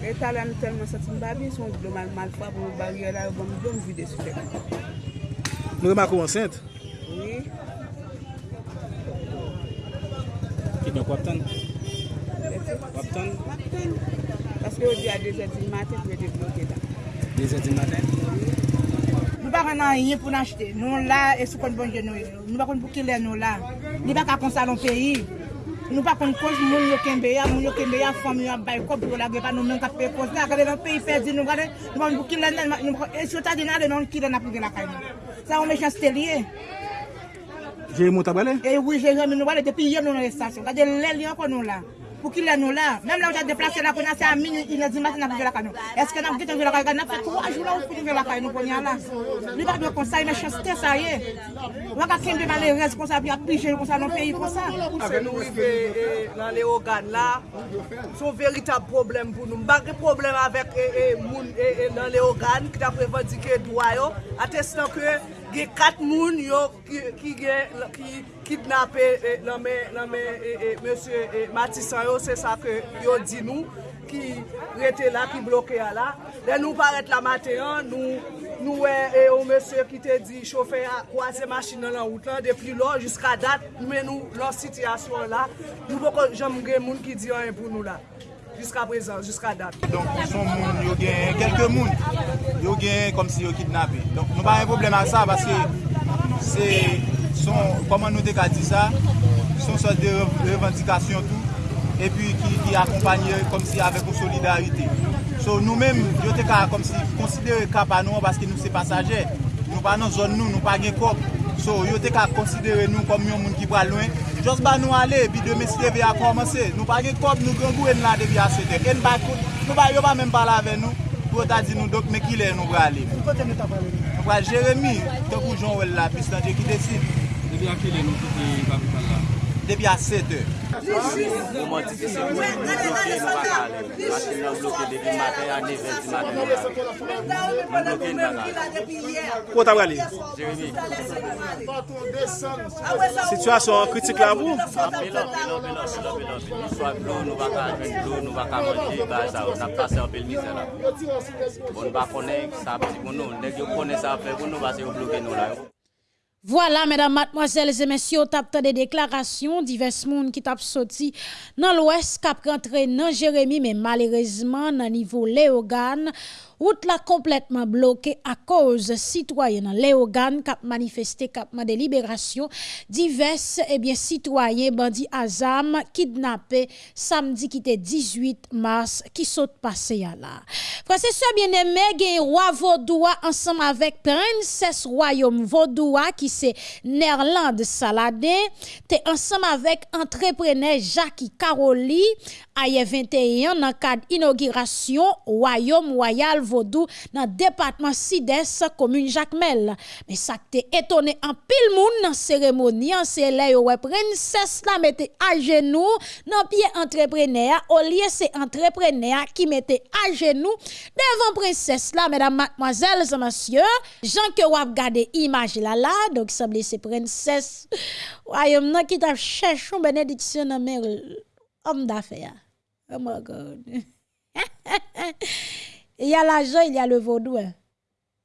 E talan telman sati mbabi, son gloma malfwa pou bon, mbarye la, bon mblom vide sou dek. Nou remakou ansente? Oui. Ki dek wap tan? Wap tan? Wap tan. Paske ou di a 2 eti maten, pou ete bloke la. 2 eti maten? Nou bakon nan yin pou nan chete. Nou la, e sou kon bon genou. Nou bakon pou ki le nou la. Li baka kon salon peyi. Nou pa kon koz moun yo kembe ya, moun yo kembe ya, fòm yo bay kòp yo la gepa nou men ka pe koz la, kade nan peyi perdi nou gade, nou pa nou kilen nan, nou pa e chota di nan de nan kilen apou gen la kay nou. Sa ou me chan stelye. Jè yon moun tabale? E wou jè yon moun tabale, depi yon nou nan estasyon, Gade lèl yon kon nou la. pou ki lè nou la. Mèm la ou jè deplase la konya se a minu inè di matin ap vè la kanyo. Eske nan gite vè la kanyo, nan fè 3 jou la ou pou vè la kanyo konya la. Li pa dwe konsay, mè chaste sa ye. Wak a ken de malè rez konsa, bi ap pije konsa nan peyi konsa. Ake nou rive nan le ogan eh, la, son veritab problem pou nou. Mbake problem avèk moun eh, eh, nan le ogan, ki ta prevandike dwa yo, atestan ke gen kat moun yo ki gen, ki kidnapè e, nanmen e, e, monsye Matisan yo, se sa ke yo di nou, ki rete la, ki bloke ya la. Le nou paret la maten, nou, nou e, e o monsye ki te di chofe ya kwa se masjin nan an out lan, depi lò, jiska dat, men nou, lò sityasyon la, nou poko jom gen moun ki di an pou nou la. jiska prezant, jiska dat. Donk, son moun yo gen, kelke moun, yo gen kom si yo kidnapè. Donk, nou pa yon problem an sa, baske se son, koman nou dek a di sa, son sot de revendikasyon tou, epi ki akompanye kom si avek ou solidarite. So nou men, yo te ka kom si konsidere kap anon, baske nou se pasajer, nou pa nan zon nou, nou pa gen kop, So, yo te ka konsidere nou kom yon moun ki pral loin. Jos ba nou ale, bi de mesye ve a komanse. Nou pa gen kop, nou gen gwen la de a sete. En ba kout, nou ba yo pa men pala ve nou. Pou ta di nou dok me ki le nou pral le. Pou kote nou ta pral le? Nou pral Jeremie, te kou joun wel la, pis nan je ki desi. Debi a ki le nou ki te kapital la? debi a 7 e. Mwen ti ti se mwen bloke nou baka ale. Aske nou bloke debi maten a 9 e di maten nou ale. Nou bloke nou baka ale. Kwa ta wale? Jeremy. Situasyon kritik la vou? Apel apel apel apel apel. Swa blon nou baka adven, blon nou baka manje, baza ou. Nap pase apel mizan la. Bon ba konen, sa pati konon. Nek yo konen sa apel konon, base yo bloke nou la yo. Voilà, mesdames, mademoiselles et messieurs, tapte des déclarations, divers moun qui tap sorti dans l'ouest, cap rentré dans Jérémy, mais malheureusement, dans niveau Léogane, route la complètement bloquée à cause citoyens Léogane cap manifesté cap de libération. Divers et bien citoyens bandits Azam kidnappés samedi qui était 18 mars qui saute passé à là. Frère c'est bien aimé gen roi Vaudois ensemble avec princesse royaume Vaudois qui c'est Nerland Saladin t'es ensemble avec entrepreneur Jackie Caroli. Aye 21 dans cadre inauguration royaume royal Vaudou dans département Sides commune Jacmel mais ça t'est étonné en pile moun dans cérémonie c'est là ouais princesse la mettait à genoux dans pied entrepreneur au lieu c'est entrepreneur qui mettait à genoux devant princesse là mesdames mademoiselles et messieurs. Jean que vous regardé image là là donc semble c'est princesse. Royaume nan qui t'a cherché une bénédiction dans homme d'affaires. Oh my God. <laughs> il y a l'argent, il y a le vaudou. hein.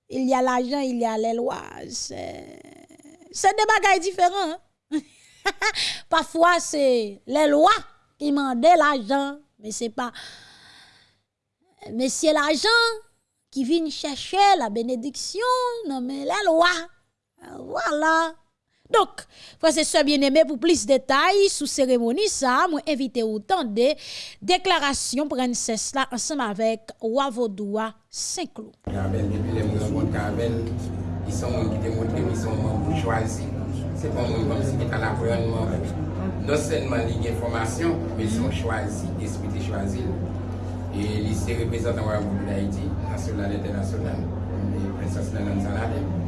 Il y a l'argent, il y a les lois. C'est des bagages différents. hein. <laughs> Parfois, c'est les lois qui demandent l'argent, mais c'est pas. Mais c'est l'argent qui vient chercher la bénédiction, non, mais les lois. Voilà. Donc, frère c'est soeur bien-aimé pour plus de détails sous cérémonie ça, moi invité autant de déclaration princesse là ensemble avec Wavodoua Saint-Cloud. Carabel, depuis les de Carabel, ils sont qui te montrent qu'ils sont choisis. C'est pas moi comme si c'était à l'environnement. Non seulement il y a information, mais ils sont choisis, esprit est choisi. Et ils se représentent en République d'Haïti, national et international, et princesse Nanan Saladin.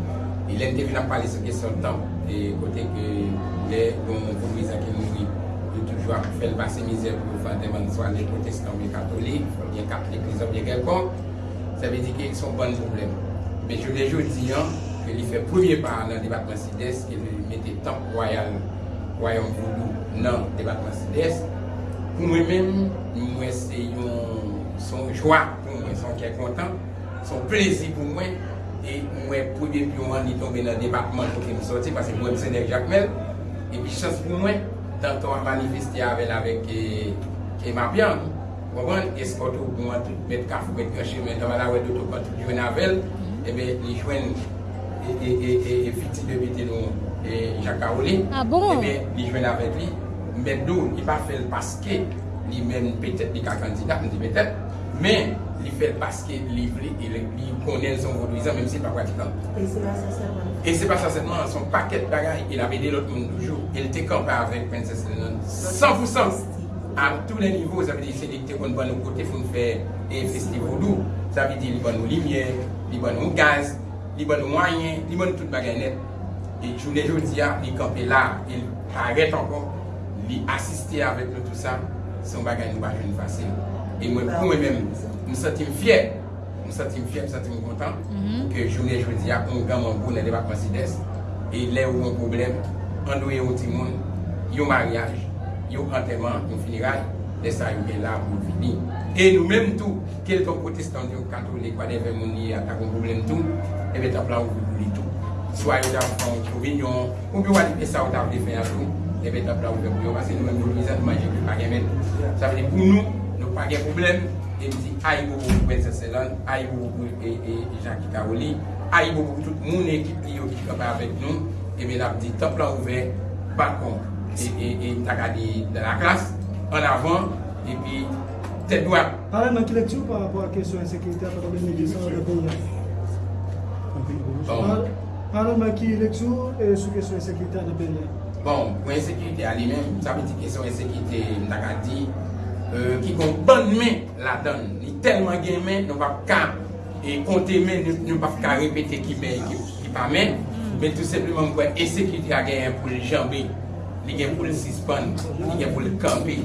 E lèm te vin ap pale se kesyon tan, e kote ke lè don koumisa ki mouri, yo toujwa pou fel basse mizè pou yo fante man swan lè protestan mè katolik, mè katolik, mè katolik, mè kelpon, sa ve di ki son bon problem. Mè jou lè jou di an, ke li fè premier par nan debatman sidès, ke li mette tan kwayan, kwayan voulou nan debatman sidès, pou mè mèm, mwen se yon son jwa, pou mwen son kè kontan, son plezi pou mwen, E mwen pouye pi ou an li tombe nan depatman kote m soti, pase mwen mse dek jakmel. E pi chans pou mwen, tanto an manifesti avel avek e, e mapyan. Mwen eskoto pou mwen tout met kafou, met kache, men taman awe doutou kon tout jwen avel. E be li jwen e, e, e fiti de biti nou jaka ou li. A bon? E be li jwen avel li. Mwen dou, li pa fel paske, li men petet li ka kandida, mwen di petet. Men, li fel paske li vle, e li konen son vodouizan, menm se pa pratikan. E se pa sa selman. E se pa sa selman, son paket bagay, il avede lot moun toujou, el te kampa avèk Princess Lennon, 100%. A tout le nivou, sa ve di se dik te kon ban nou kote foun fè e festi vodou, sa ve di li ban nou limye, li ban nou gaz, li ban nou wanyen, li ban nou tout bagay net. E jounen joudi a, li kampe la, il paret ankon, li asiste avèk nou tout sa, son bagay nou ba joun fase. E mwen pou mwen mèm, m sentim fyer, m sentim fyer, m sentim kontan, ke jounen jodi a, m gaman pou nan debakman sides, e le ou yon problem, an doye ou timoun, yon maryaj, yon anterman, yon finiray, de sa yon gen la pou vini. E nou menm tou, kel ton protestant yon katolik, wade ven mouni a takon problem tou, ebe ta plan ou vini tou. Swa yon dan fon, yon vinyon, ou bi wadi pe sa ou ta vle fè yon tou, ebe ta plan ou vini tou, parce nou menm nou mizan manje pou pa gen men. Sa veni pou nou, nou pa gen problem, e mdi ay bo bo pou Benseselan, ay bo bo pou e, e, e Jackie Kaoli, ay bo bo pou tout moun ekip li yo ki kapa avèk nou, e men ap di top la ouve, bakon, e mta gade de la klas, an avan, e pi tèt do ap. Parè man ki lèk chou par rapport a kesyon ensekirite apakote medyesan an repon nan? Parè man ki lèk chou sou kesyon ensekirite an repon nan? Bon, pou ensekirite a li men, sa piti kesyon ensekirite mta gade di, euh, ki kon ban men la dan. Ni telman gen men, nou pa ka e konte men, nou pa ka repete ki men, ki, ki pa men. Men mm. tout sepleman mwen ese ki di a gen pou le jambi, li gen pou le sispan, li gen pou le kampi,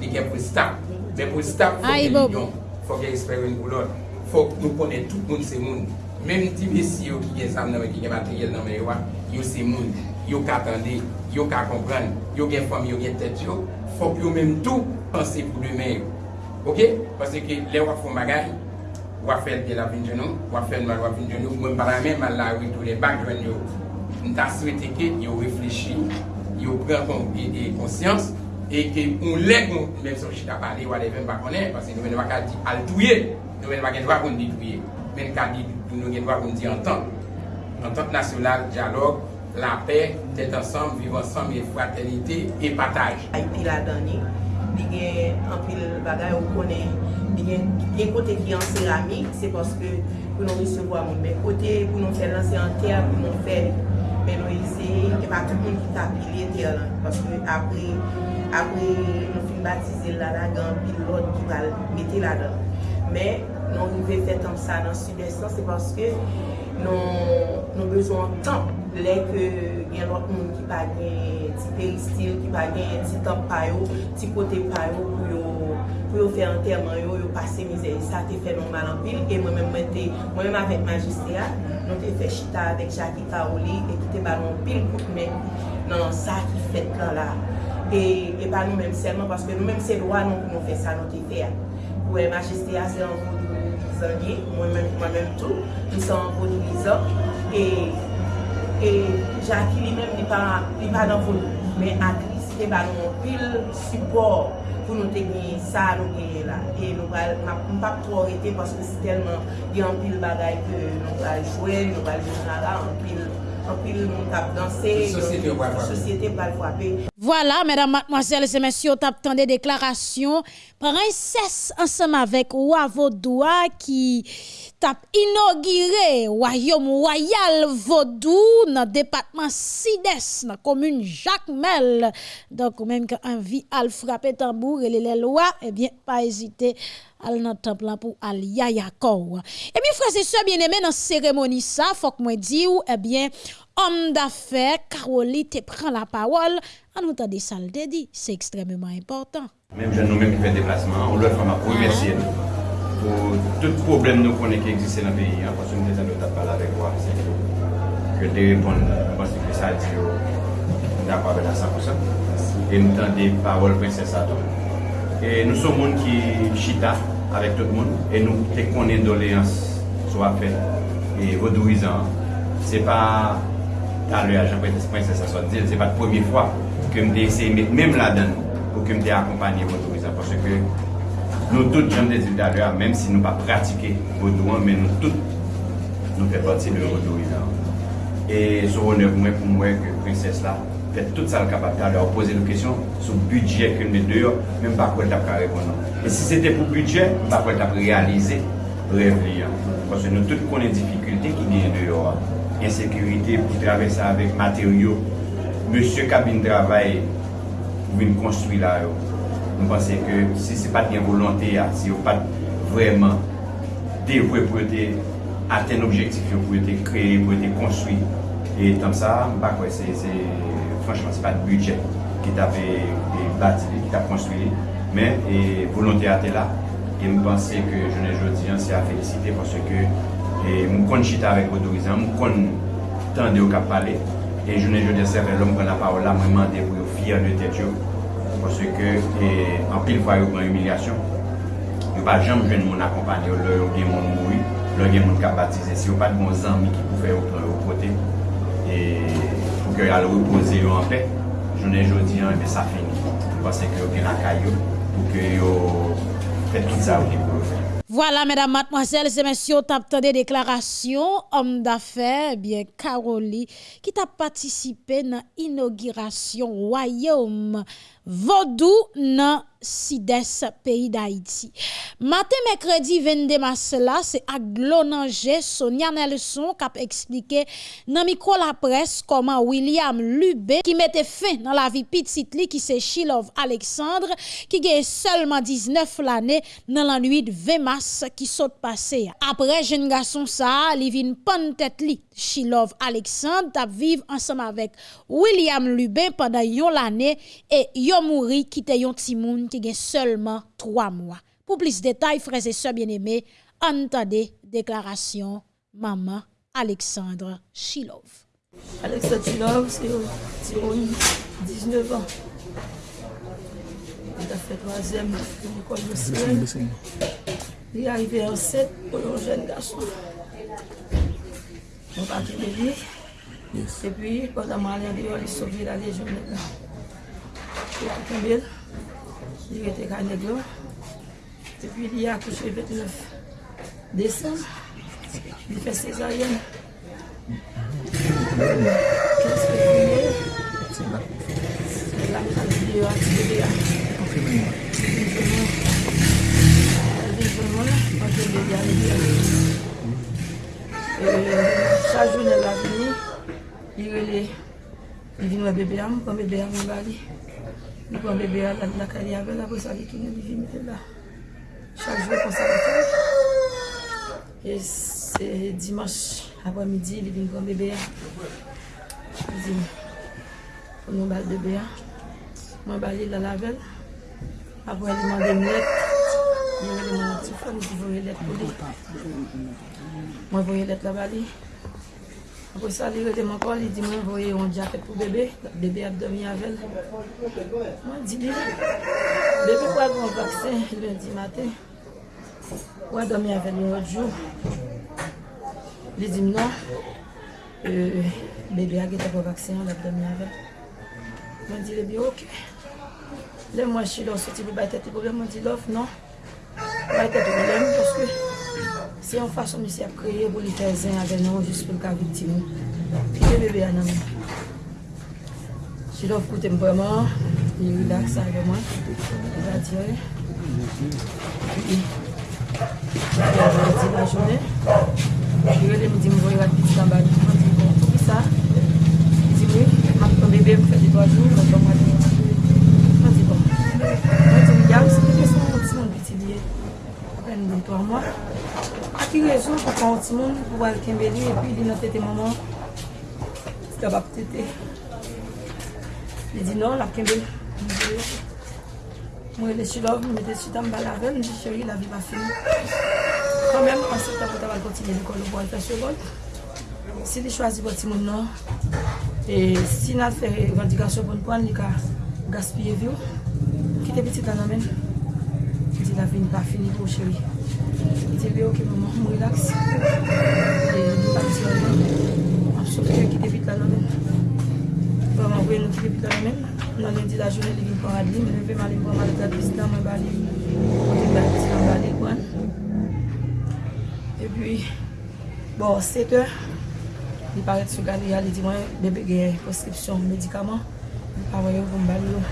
li gen pou le stap. Men pou le stap, fok gen ligyon, fok gen esperen pou lor. Fok nou konen tout moun se moun. Mem ti mesi yo ki gen sam nan men, ki gen materyel nan men yo wa, yo se moun, yo ka atende, yo ka kompran, yo gen fom, yo gen tet yo, fok yo menm tou. penser pour lui-même. OK Parce que les gens font bagaille, va faire de la vie de nous, va faire mal la vie de nous, même par la même à la rue tous les bacs de nous. Nous souhaité qu'ils réfléchissent, qu'ils prennent conscience et qu'on lève, même si je ne parlé, on ne pas connaître, parce que nous ne pouvons pas dire altouiller, nous ne pouvons pas dire qu'on détruire, mais nous ne pouvons pas dire entendre. Entente nationale, dialogue, la paix, d'être ensemble, vivre ensemble, et fraternité et partage. Et puis la dernière, li gen anpil bagay ou konen, li gen, gen kote ki an seramik, se paske pou nou resevo a moun. Men kote pou nou fè lanse an ter, pou nou fè, men nou ese, e pa tout moun ki tapile ter lan. Paske apre, apre nou fin batize la la gen pil lot ki val mette la dan. Men, nou rive fè tan sa nan sud-estan, se paske nou, nou bezon tan lè ke gen lot moun ki pa gen ti peristil, ki pa gen ti top payo, ti kote payo pou yo, pou yo fe anterman yo, yo pase mize. Sa te fe non malan pil, e mwen mwen mwen te, mwen mwen avèk magistea, nou te fe chita avèk Jackie Kaoli, e ki te balon pil kout men nan sa ki fet lan la. E, e pa nou menm selman, paske nou menm se lwa nou pou nou fe sa nou te fe ya. Pou e magistea se anvou do lizan ye, mwen menm tou, lisa anvou do lizan, e... E Jackie li men li pa nan voun. Men Akris te ba nou pil support pou nou te genye sa nou genye la. E nou bal pa pou orite paske si telman gen pil bagay ke nou bal jwel, nou bal jounara, an pil moun tap danse, sosyete bal fwape. Voilà, mesdames, mademoiselles et messieurs, tap tande deklarasyon prinses ansem avek Wavodoua ki tap inogire Wayom Royal Vodou nan depatman Sides nan komune Jacques Mel donk ou menm ke anvi al frape tambour e le le loa, ebyen eh pa ezite al nan templan pou al yayakou. Ebyen frase se bien eme nan seremoni sa, fok mwen di ou, ebyen homme d'affaires, Caroli, te prend la parole. En nous de ça, le dit, c'est extrêmement important. Même jeunes, nous-mêmes qui fait déplacement, on leur fait ma remercier ah. pour tout problème nous connaît qui existe dans le pays. Parce que nous avons parlé avec vous, c'est que je te réponds, parce que ça dit, d'accord avec la 100%. Et nous avons des paroles princesse à tout. Et nous sommes gens qui chita avec tout le monde et nous te connaissons doléances sur la fête et vaudorisant. C'est pas talè a Jean-Baptiste.570, se pa t'premye fwa ke mte eseye met mèm la dan pou ke mte akompanye motorisa. Pwase ke nou tout jante di talè a, mèm si nou pa pratike vodouan, men nou tout nou fè pati de vodouisa. E sou ronè pou mwen pou mwen ke prinses la, fè tout sa l kapap talè a, ou pose nou kesyon sou budget ke mwen de yo, mèm pa kwen tap ka reponan. E si se te pou budget, pa kwen tap realize, rev li ya. Pwase nou tout konen difikultè ki diye de yo a. ensekurite pou travesse avèk materyo, monsye kabin travay pou vin konstruy la yo. Nou panse ke si se pat gen volante ya, ah, si yo pat vreman devwe pou ete aten objektif yo, pou ete kreye, pou ete konstruy. E tam sa, mba kwe, se, se, franchman, se pat budget ki ta pe bati, ki ta konstruy. Men, e volante ate la, e mpense ke jounen jodi an se a felicite parce ke E mou kon chita vek odorizan, mou kon tande yo kap pale. E jounen jode seve lom kon la parol la mwen mande pou yo fyer de tet yo. Pwese ke an e, pil fwa yo kon humilyasyon. Yo pa jam jwen moun akompany yo lor yo gen moun moui, lor gen moun kap batize. Si yo pat moun zanmi ki pou fe yo pran yo pote, e pou ke al repose yo an pe, jounen jodi an ebe sa fini. Pwese ke yo gen akay yo pou ke yo fet tout sa ou de pou yo fe. Voilà, mesdames, mademoiselles et messieurs, t'as des déclarations, homme d'affaires, eh bien, Caroli, qui t'a participé dans l'inauguration Royaume Vodou nan Sides, pays d'Haïti. Matin, mercredi 22 mars là, c'est à Glonanje, Sonia Nelson a expliqué dans micro la presse comment William Lubé, qui mettait fin dans la vie petite li, qui c'est Shilov Alexandre, qui a seulement 19 l'année dans la nuit de 20 mars qui saute passé. Après, jeune garçon ça, li vin pon tête li. Shilov Alexandre t'a vivre ensemble avec William Lubé pendant yon l'année et yon mouri qui te yon timoun qui a seulement trois mois. Pour plus de détails, frères et sœurs bien-aimés, entendez déclaration maman Alexandre Chilov. Alexandre Chilov, c'est 19 ans. Il a fait troisième de l'école de Sien. Il est arrivé en 7 pour un jeune garçon. On va de lui. Et puis, pendant ma il a sauvé la légion. Li a koumbel, li rete ka neglo. Depi li a kouche 29 Desem, li fe sezaryen. Kans pe koumbel, se la mkan li yo ati bebe ya. Li vreman, anje bebe ya li yo. Sa jounen la vini, li rele, li vin wè bebe am, kon bebe am li bali. Li kon bebe a la kari avel apre sa li tounen li vimite la. Chak jwe kon sa la fè. E se dimanche apre midi li vin kon bebe a. Li vin kon nou bal bebe a. Mwen bali la lavel. Apre li mande mlet. Li mande mwen ti fè. Mwen voye let la bali. Apo sa li rete man kon, li di mwen voye yon jaket pou bebe, bebe ap domi avel. Mwen di li, bebe kwa yon vaksen, lundi maten, kwa domi avel yon otjou. Li di mnon, euh, bebe a gete pou vaksen, ap domi avel. Mwen di li bi ok. Le mwen chi lò, soti pou baytet li problem, mwen di lof, non. Baytet li problem, poske... Se yon fasyon misi ap kreye pou li tezen avè nan jis pou lka vitim. Pite bebe anan. Jilov koute mpwèman. Li relax avè mwen. E va dire. E a jan di la jounè. Jilov le mi di mwoy wat biti kamba di. Mwen di mwen pou ki sa. Di mwen, mwen kon bebe mwen fè di 3 joun. Mwen kon mwen di mwen. Mwen di mwen. plen de 3 mwa. A ki rezon pou kon ti moun pou wal kembe li, epi li nan tete maman, se ta bap tete. Li di nan, la kembe. Mwen le chilov, mwen te chitam balave, mwen di cheri la vi pa fin. Kan men, an se ta pota wal kontinye li kon lo pou fè tache bon. Si li chwazi pou ti moun nan, e si nan fè revendikasyon pou npon, li ka gaspye vi ou, ki te biti tan amen. la vi n pa fini pou chewi. Ti veyo ki mwen mwen relax. E mwen pa disi la men. An sou ki ki debit la la men. Mwen mwen vwe nou ki debit la la men. Nan lendi la jounen li vi pou adli. Mwen vwe mali pou mali ta bistan mwen bali. Mwen bali bistan bali kwan. E pi, bon, 7 or. Li paret sou gade ya li di mwen bebe gen preskripsyon medikaman. Li pa voye pou mbali yo.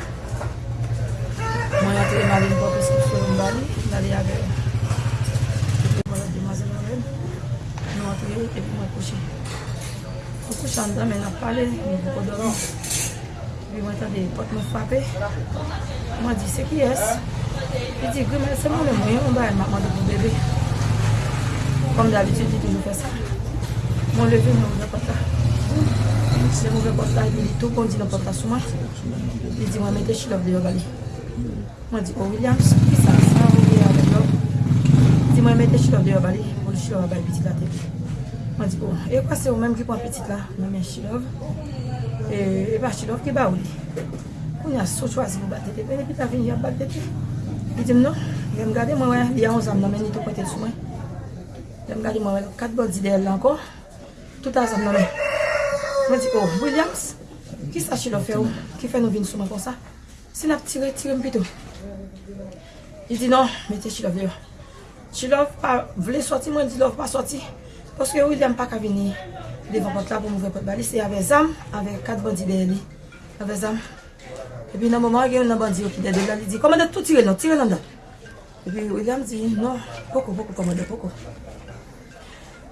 Mwen atre e mali mpa pwese mswe bali, dali ave. Epe mwen atre mazel avem. Mwen atre e, epi mwen kouche. Mwen kouche an dan men ap pale, mwen pou kodoran. Epi mwen tade pot mwen fwape, Mwen di se ki es. E di gwe men se mwen mwen mwen mba el makman de pou bebe. Kom d'avitud di toujou fè sa. Mwen leve mwen mwen apata. Se mwen mwen apata, di tou kondi l'apata souman. Di di mwen mette chilov de yo gali. Mwen di, oh William, ki sa sa ou ye avè lò? di mwen mette chilò de yo bali, pou li chilò bali piti la te. Mwen di, oh, e kwa se ou menm ki pon piti la, mwen men chilò. E, e pa chilò ki ba ou li. Koun ya sou chwazi mou batete, e pe ne pi ta vin yon batete. Li di m nou, lèm gade mwen wè, li a an zam nan men ni tou kote sou mwen. Gen gade mwen wè, kat bol di de el lanko, tout a zam nan men. Mwen di, oh Williams, ki sa chilò fe ou, ki fe nou vin sou mwen kon sa? Se nap tire, tire mpito. I di non, mette Chilov yo. Chilov pa vle soti, mwen di lov pa soti. Poske William pa ka vini devan pot la pou mou pot bali. Se ave zam, ave kat bandi de li. Ave zam. E pi nan mouman gen yon nan bandi yo ki dede la. Li di, komande tout tire nan, tire nan dan. E pi William di, non, poko, poko, komande, poko.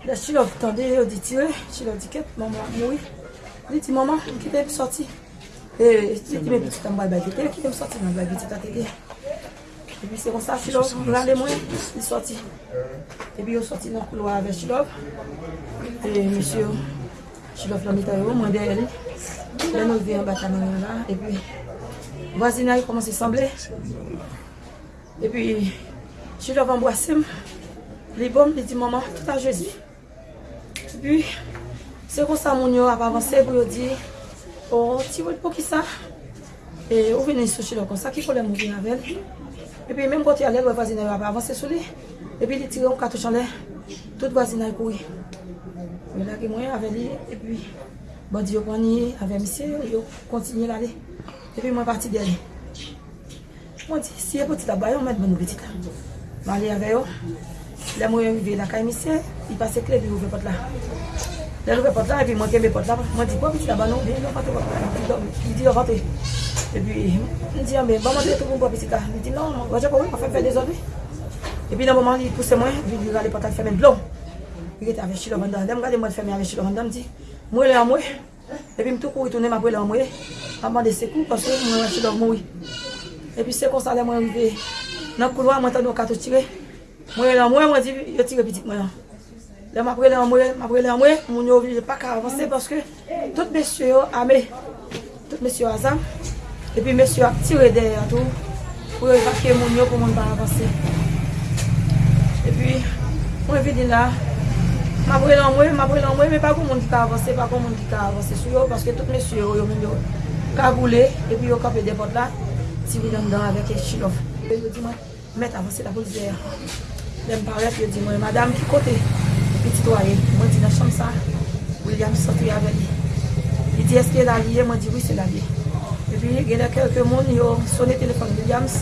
La Chilov tende yo di tire. Chilov di ket, mouman, moui. Li di, mouman, ki te ep sorti. E, ti me biti tan bal bagete, ki te m soti nan bal biti tate de. E pi se kon sa chilov, rande mwen, li soti. E pi yo soti nan kouloa ave chilov. E, misyo, chilov la mita yo, mwen de el. Le nou vi an baka nan yon la. E pi, vwazina yo komanse samble. E pi, chilov an boasem. Li bom, li di maman, tout a jezi. E pi, se kon sa moun yo ap avanse pou yo di... O, ti wèd pou ki sa. E, ou venen sou chilon kon sa, ki kolè mou vin avèl. E pi, menm kote alèl, wè vazina wè avanse sou li. E pi, li tire yon katou chan lè. Tout vazina yon koui. Mè la ki mwen avèl li. E pi, bandi yon pwani avèl misye, yon kontinye lalè. E pi, mwen parti dè li. Mwen di, si yon poti la bayon, mèd mè nou peti la. Mwen li avè yo. Lè mwen yon vive la kay misye, yi pase kle bi ouve pot la. Lè rive pot la, epi mwen kembe pot la, mwen di, pou biti la banon, di, lò pati pot la, di yo pati. Epi, mwen di, mwen mwen de tou pou pou biti la, mwen di, nan, mwen wajan pou mwen, pa fè fè de zon wè. Epi nan mwen li pousse mwen, vi li gale pot la fèmè blon. Vi gete ave chilo bandan, dem gade mwen fèmè ave chilo vanda, mwen di, mwen lè an mwen. Epi mwen tou kou itounen mwen mwen lè an mwen, an mwen de sekou, paske mwen wè chilo mwen. Epi se konsa lè mwen rive, nan kouloa mwen tan nou katou tire, mwen lè an mwen, mwen di, yo tire pitit mwen an. Le m apre le an mwen, m apre le an mwen, moun yo oblije pa ka avanse paske tout mesye yo ame, tout mesye yo azam, epi mesye yo ak tire de an tou pou yo evake moun yo pou moun pa avanse. Epi, mwen vini la, m apre le amwe, m apre le amwe, me pa kon moun ki ka avanse, pa kon moun ki ka avanse sou yo paske tout mesye yo yo moun yo kagoule, epi yo kape depot la, ti vi dan dan avek e chilof. Yo di mwen, met avanse la pou zè. Dem paret yo di mwen, madame ki kote. Petit waye, mwen di nan chanm sa, William sotou ya veni. Li di eske la liye, mwen di oui se la liye. E pi genè kelke moun yo sone telefon Williams,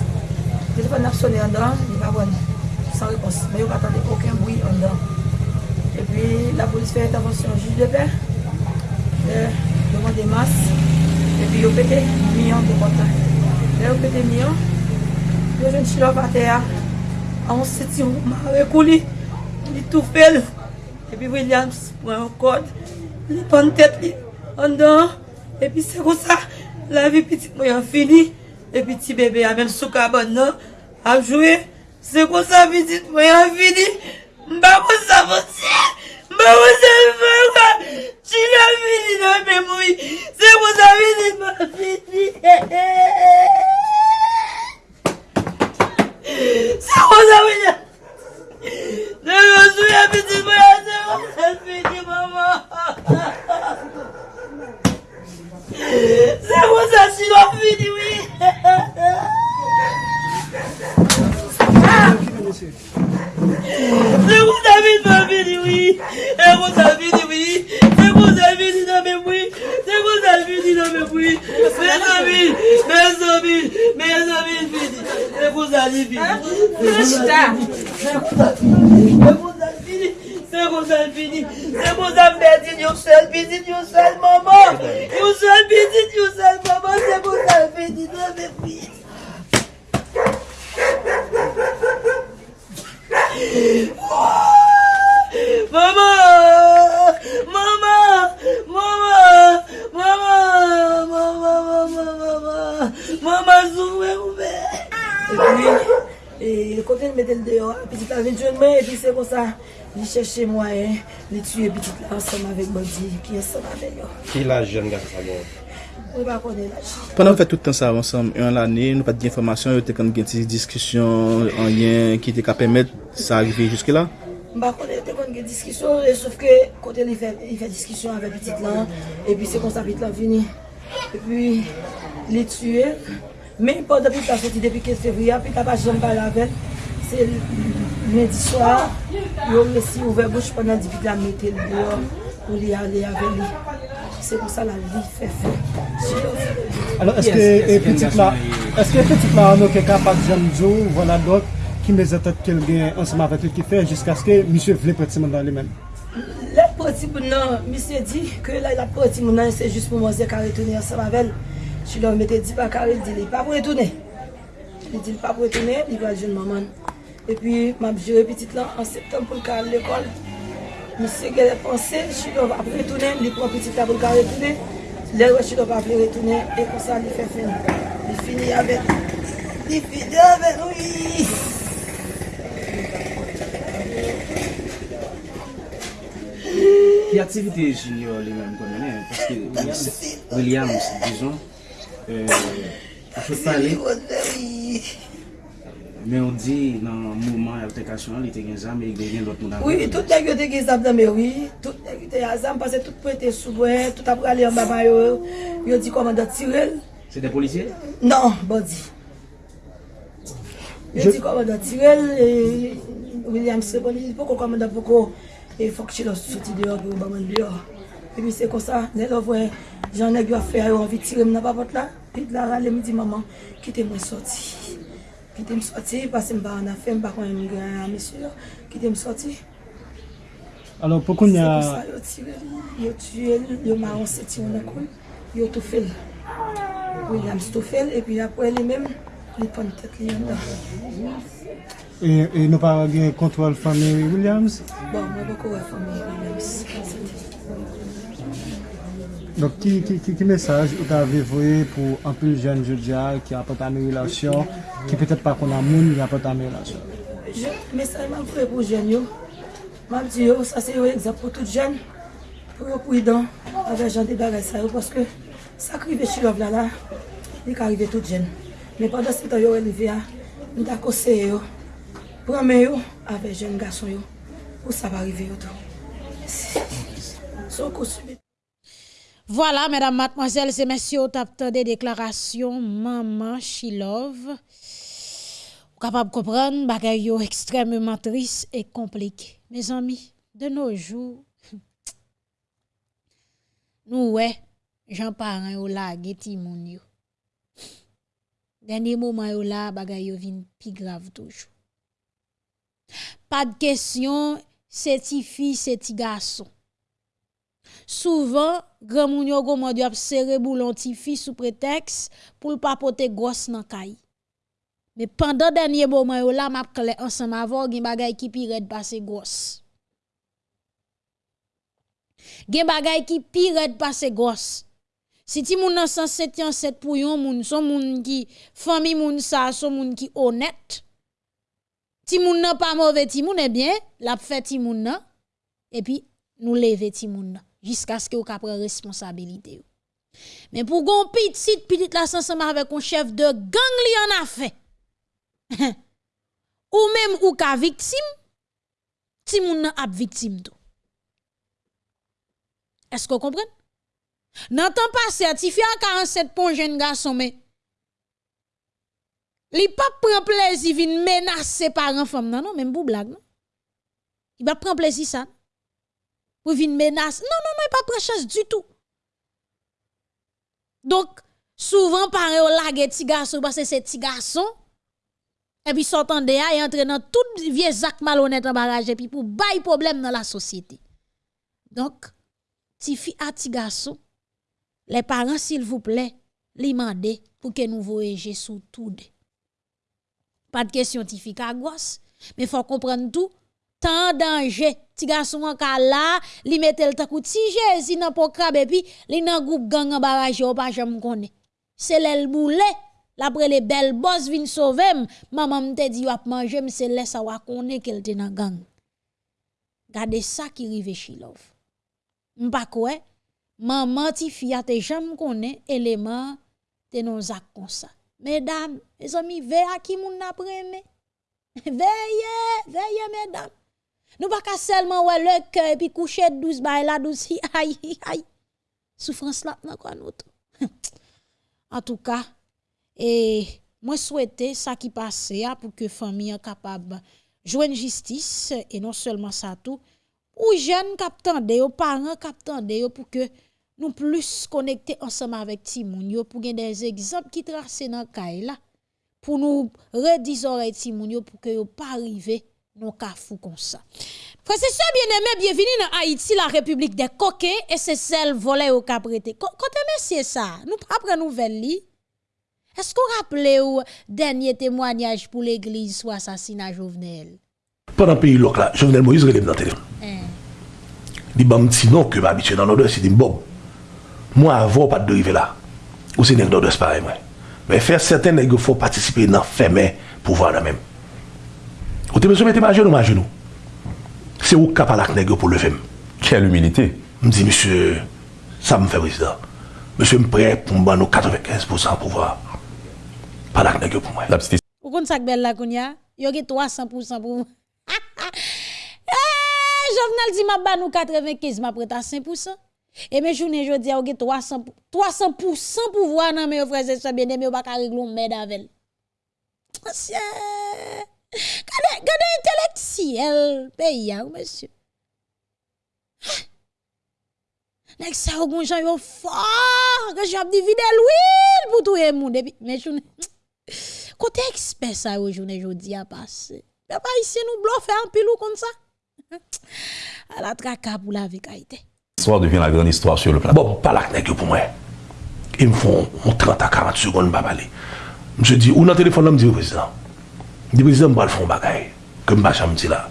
telefon nap sone an dan, li va wane, san repos. Men yo patande oken boui an dan. E pi la polis fè intervensyon juj de pe, devan de mas, e pi yo pète miyon de potan. kontan. Yo pète miyon, yo jen chilop a te a, an se ti mou rekou li, li tou fel, epi Williams pwen yon kod, li pon tet li, an dan, epi se kon sa, la vi pitik mwen yon fini, epi ti bebe yon men sou kabon nan, ap jwe, se kon sa pitik mwen yon fini, mba kon sa poti, mba kon sa mwen kwa, ti la fini nan men mwen, se kon sa pitik mwen fini, he he he, se kon sa pitik, se kou sa vini wii, se kou sa vini nan men wii, se kou sa vini nan men wii, men sa vini, men sa vini, men sa vini vini, se kou sa li vini. Se kou sa vini, se kou sa vini, se kou sa vini, se kou sa vini, yon sel vini, yon sel maman, yon sel vini, yon sel maman, se kou sa vini nan mwen metel deyo, pitit la vinjwen mwen, pi se kon sa, li chèche mwen, li tue pitit la ansem avèk bandi, ki ansem avèk yo. Ki la jen gata sa bon? Mwen pa konen la jen. Pendan fè tout an sa ansem, yon l'anè, nou pat di informasyon, yo te kan gen ti diskisyon, an yen, ki te ka pèmèt, sa arrive juske la? Mwen pa konen te kon gen diskisyon, souf ke kote li fè diskisyon avèk pitit la, pi se kon sa pitit la vini, e pi li tue, men pou da pitit la soti depi 15 fevriya, pitit ta pa jen pa lavel, pase mèdi swa, yo mèsi ouve bouch panan di vida mète l diyo pou li ale ave li. Se kon sa la li fè fè. Alors, eske petit la, eske petit la anou ke kapak jan djou, vwala dok, ki me zetat tèt kel gen ansama vè tèt ki fè, jiska aske misye vle poti mè dan li men. Le poti pou nan, misye di, ke la la poti mè nan, se jist pou mò zè ka retounè ansama vel. Chi lò mè te di pa kare, di li, pa pou etoune. Li di li pa pou etoune, li va joun maman. E pi mab jure pitit lan an septem pou lka an l'ekol. Misi gè repanse, chidov ap retounen, li pou an pitit la pou lka retounen. Lè wè chidov ap retounen, e konsa li fè fini. Li fini avèk. Li fini avèk, oui! Ki aktivite junior li men konnen, paske Williams, dijon, euh, jwè pale... Men ou di nan mouman alterkasyon li te gen zam, li te gen lot moun avon. Oui, tout dek yo te gen zam nan men, oui. Tout dek yo te gen zam, pase tout pou ete soubwen, tout apre ale yon baba yo, yo di komanda tirel. Se de polisye? Non, bandi. Yo di komanda tirel, William se boni, poko komanda poko, e fok chi lo soti deyo pou baman deyo. E mi se konsa, ne lo vwe, jan neg yo afe a yo anvi tirem nan babot la, pi la rale mi di maman, kite mwen soti. Ki te m soti, pase m ba an afe, m ba kon yon gen an mesur, ki te m soti. Alors, pou kon ya... Se pou sa yo tire yo tue yo maron se ti yon akoun, yo tou fel. Ou yon am stou fel, epi apwe li men, li pon tet li yon da. E, e nou pa gen kontrol fami Williams? Bon, mwen bako wè fami Williams. Donk ki mesaj ou ta vevoye pou anpil jen jodia ki apote ame relasyon, ki petet pa kon amoun ki apote ame relasyon? Mesaj man fwe pou jen yo, man di yo, sa se yo egzap pou tout jen, pou yo pou idan, ave jan de bagay sa yo, paske sa krive chilov la la, li ka rive tout jen. Men pandan se to yo elive ya, mi da kose yo, prame yo, ave jen gason yo, pou sa va rive yo to. Son kousubi. Voilà, mesdames, mademoiselles et messieurs, tap des déclarations maman she love. Capable de comprendre bagay yo extrêmement triste et compliqué. Mes amis, de nos jours <laughs> nous ouais, j'en parle yo la geti moun yo. Dernier moment yo la bagay yo vin pi grave toujours. Pas de question, c'est ti fille, c'est ti garçon. Souvan, gran moun yo go mwen di ap sere boulon ti fi sou preteks pou l papote gos nan kay. Me pandan denye bo mwen yo la map kle ansan avon gen bagay ki pi red pase gos. Gen bagay ki pi red pase gos. Si ti moun nan san seti an set pou yon moun, son moun ki fami moun sa, son moun ki onet. Ti moun nan pa mouve ti moun, eh ebyen, lap fe ti moun nan, epi nou leve ti moun nan. Jusqu'à ce que vous responsabilité. Mais pour gon petit petit la ensemble avec un chef de gang li en a fait. <laughs> ou même ou ka victime, ti moun nan ap victime tout. Est-ce que vous comprenez? Nan tan passé, ti fi a 47 pon jeune garçon mais Li pa prend plaisir vin menacer parents femme non non même pour blague non. Il va prendre plaisir ça. Pour vin menacer. Non non non, pas prend chance du tout. Donc souvent parents la ti garçon parce que c'est ti garçon et puis sortant de et dans tout vieux zac malhonnête en barrage et puis pour bail problème dans la société. Donc ti fi ti garçon les parents s'il vous plaît, li mande pour que nous voyager sous tout pas de question ti fi mais faut comprendre tout. Tant danger, ti gason an ka la, li metel takou ti jezi nan pokrab epi, li nan goup gang an baraje ou pa jam konen. Se lèl boule, lapre le bel boss vin sovem, maman mte di wap manjem se lè sa wakone kel te nan gang. Gade sa ki rive Shilov. Mpa kwe, maman ti fia te jam konen, eleman te non zak konsa. Medam, e zomi ve a ki moun apreme. <laughs> Veye, veye medam. Nous pas seulement ouais le cœur puis coucher 12 bail là 12 aïe aïe. Souffrance là quoi nous <laughs> En tout cas, et moi souhaiter ça qui passe pour que famille capable joindre justice et non seulement ça tout ou jeunes captant de parents captant de pour que nous plus connecter ensemble avec Timoun pour gagner des exemples qui tracent dans kay là pour nous redire oreille Timoun pour que yo pas arriver fou comme ça. Frère, c'est ça bien aimé, bienvenue dans Haïti, la République des coquets, et c'est celle volée au caprété. Quand c'est ça, nous prendre nouvelle. Est-ce qu'on rappelle ou dernier témoignage pour l'église sur assassinat Jovenel? Pendant le pays là, Jovenel Moïse relève dans le téléphone. Il m'a dit non que m'habituer dans l'odeur, c'est dit bon. Moi avant pas de dériver là. Ou c'est une l'odeur pareil moi. Mais faire certains nègres faut participer dans faire pouvoir là même. Ou te besoin de mettre ma genou, ma genou. C'est où capable la nègre pour lever. Quelle humilité. Je me dis monsieur, ça me fait président. Monsieur me prêt pour me donner 95% pouvoir. Pas la nègre pour moi. La petite Ou kon sak bel la kounya? Yo ge 300% pour <laughs> Eh, Jovenel dit m'a ba nous 95, m'a prêt à 5%. Et mes journées jodi a ge 300 300% pouvoir nan mes frères et sœurs bien aimé pas ka régler merde avec. Monsieur Gade, gade hein, monsieur. Nek sa ou gon jan yo fort, que j'ap divide l'huile pour tout le monde. Mais je Côté expert ça aujourd'hui jodi a passé. Mais pas ici nous bluffer un pilou comme ça. À la traka pour la vérité. L'histoire devient la grande histoire sur le plan. Bon, pas la nègre pour moi. Ils me font 30 à 40 secondes, pas. Je dis, ou dans le téléphone, je me au président. Di prezident mbal fon bagay, ke mba chanm ti la.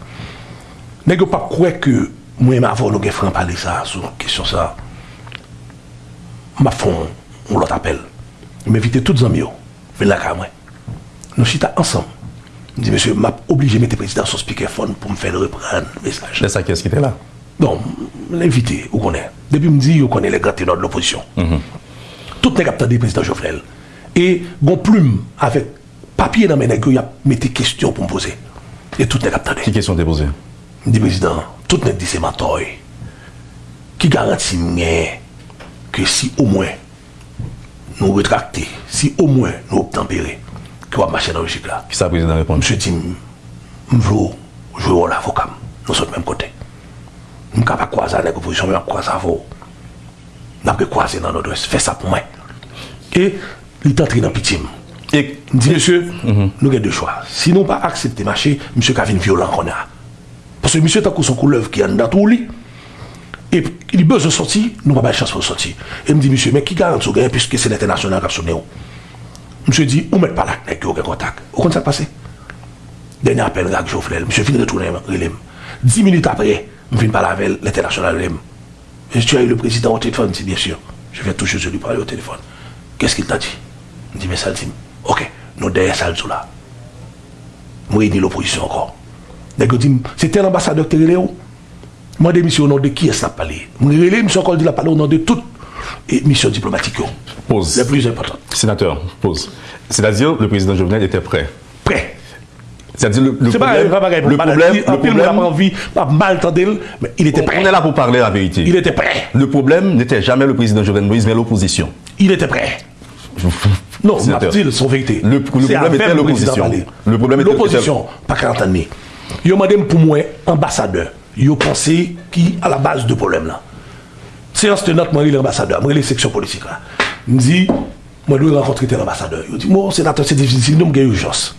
Nè gyo pa kwe ke mwen ma avon nou gen fran pale sa sou kisyon sa. Mba fon, on lot apel. Mwen vite tout zanm yo, ven la ka mwen. Nou chita ansam. Di msè, mba oblige mette prezident sou speakerphone pou mwen fèl repran mesaj. Lè sa kyes ki te la? Don, l'invite, ou konè. Depi mdi, ou konè le gratè nan l'oposisyon. Mm -hmm. Tout nè kapta di prezident Jovenel. E gon plume avèk papier dans mes nègres, il a mis des questions pour me poser. Et tout n'est attendait. Qui question déposée Dit président, tout n'est dit c'est ma Qui garantit que si au moins nous rétracter, si au moins nous obtempérer, que va marcher dans le logique là. Qui ça président répond Monsieur dit, je veux jouer l'avocat. Nous sommes même côté. Je ne pas croiser avec l'opposition, je ne croiser avec vous. Je ne croiser dans notre ouest. Fais ça pour moi. Et il est entré dans le petit. Et dis, monsieur, nous avons deux choix. Si nous pas accepter marcher, monsieur Kavin violent qu'on a. Parce que monsieur a son couleuvre qui est dans tout lit. Et il a besoin de sortir, nous n'avons pas de chance pour sortir. Et il me dit, monsieur, mais qui garantit au puisque c'est l'international qui a sonné Monsieur dit, où met pas la avec aucun contact. Où ça passé Dernier appel avec Joffrel. Monsieur vient de retourner. Dix minutes après, je viens parler avec l'international. Et tu as eu le président au téléphone, dit bien sûr. Je vais toucher lui parler au téléphone. Qu'est-ce qu'il t'a dit? Il dit, mais ça dit, ok, nous derrière ça, là. Moi, il dit l'opposition encore. C'était un ambassadeur qui est Moi, des missions au nom de qui est-ce parlé Moi, je suis encore dit la parole au nom de toutes les missions diplomatiques. Pause. Les plus importantes. Sénateur, pause. C'est-à-dire, le président Jovenel était prêt. Prêt. C'est-à-dire, le, le pas problème, un problème. le problème, le problème- pas envie, pas mal mais il était prêt. on est là pour parler la vérité. Il était prêt. Le problème n'était jamais le président Jovenel Moïse, mais l'opposition. Il était prêt. <laughs> Non, Mabdil, son vérité. Le, problème était l'opposition. Le problème était l'opposition. Pas 40 années. Yo madame pour moi, ambassadeur. Yo pensé qui à la base de problème là. Séance tenante, moi l'ambassadeur, moi les sections politiques là. Me dit, moi dois rencontrer tel ambassadeur. Yo dit, moi sénateur, c'est difficile, nous m'gagne urgence.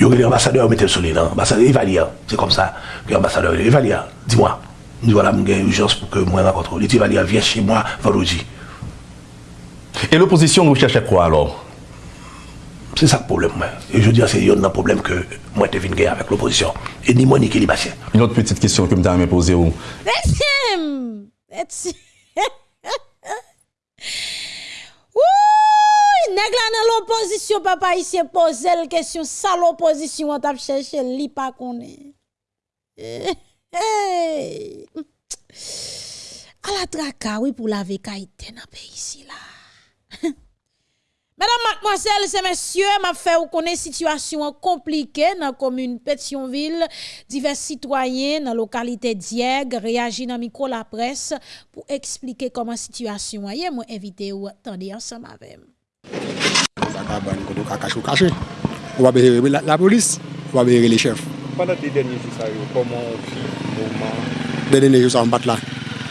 Yo l'ambassadeur, mettez le soleil là. Ambassadeur, il va lire. C'est comme ça. L'ambassadeur, il va lire. Dis-moi. Nous voilà, m'gagne urgence pour que moi rencontre. Il dit, va lire, viens chez moi vendredi. Et l'opposition recherchait quoi alors? C'est ça le problème. moi. Et je dis, c'est un problème que moi, je viens avec l'opposition. Et ni moi, ni Kélibatien. Une autre petite question que je me poser. où? <laughs> Ouh, nèg la dans l'opposition, papa ici pose la question, ça l'opposition, on t'a cherché, li pas connaît. Eh, hey. À la traka, oui, pour la vécaïté dans pays ici là. Mesdames, mademoiselles et messieurs, m'a fait vous connaître situation compliquée dans la commune Pétionville. Divers citoyens dans la localité Dieg réagissent dans micro la presse pour expliquer comment la situation est. Moi, invité ou attendez ensemble avec moi. la police, on va les chefs. Pendant les derniers jours, comment on vit Les derniers jours, on bat là.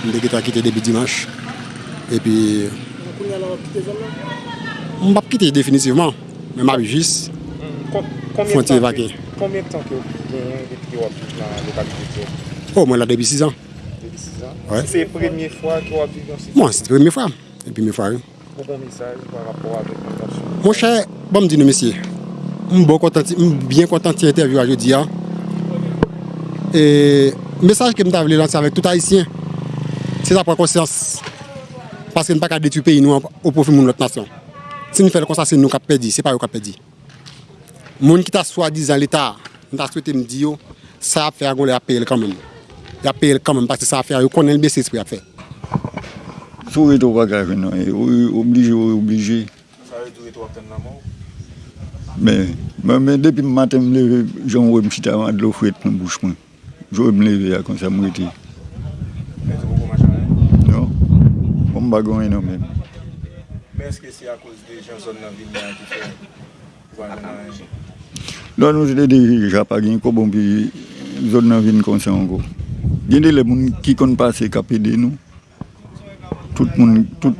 On a quitté début dimanche. Et puis. On a quitté m ap kite definitivman, men m ap jis fonte evake. Koumyen tan ki ou ap viv nan lokalite? Oh, mwen la debi 6 an. Debi 6 an? Ouais. Se premye fwa ki ou ap viv nan site? Mwen, se premye fwa. E pi mwen fwa yon. Mwen bon misaj par rapport avek mwen tasyon? Mwen chè, bon m di nou mesye, m bon kontanti, m bien kontanti interview a jodi an. E, mesaj ke m ta vle lanse avek tout haisyen, se ta pran konsyans, paske n pa ka detu peyi nou an, ou pou fi moun lot nasyon. Si nous faisons comme ça, c'est nous qui perdu, c'est pas eux qui perdu. Moun qui t'a soi-disant l'État, nous t'a souhaité me dire, ça a fait à a payé quand même. Il a payé quand même parce que ça a fait, il connaît le BCS pour faire. Sou reto bagaj menon, oblije ou oblije. Sa reto reto apten nan moun? Men, men men depi maten mleve, joun wè mchita man dlo fwet nan bouch mwen. Joun wè mleve ya kon sa mwete. Mwen se pou pou machan? Non, pou mbagon menon men. Men eske se a kouz de jan zon nan vilman ki fè vwa nan anje? Don nou jde de japa gen ko bon pi zon nan vilman konsen ango. Gen de le moun ki kon pase kapede nou. Tout moun, tout,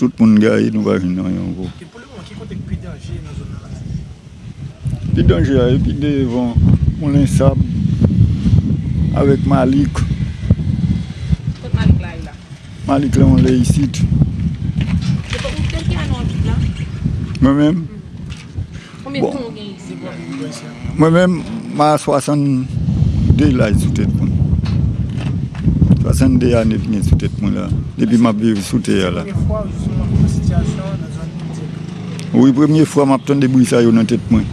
tout moun gaye nou vwa jen nan ango. Ki pou le moun ki kontek pi denje nan zon nan anje? Pi denje a, pi devan moun ensab avèk malik. Kote malik la yon la? Malik la yon le yisit. Mwen men... Mwen men, ma 62 la sou tèt moun. 62 ane pne sou tèt moun la. Depi ma biv sou tèt ya la. Ou yi premye fwa ma pton debou sa yo nan tèt moun.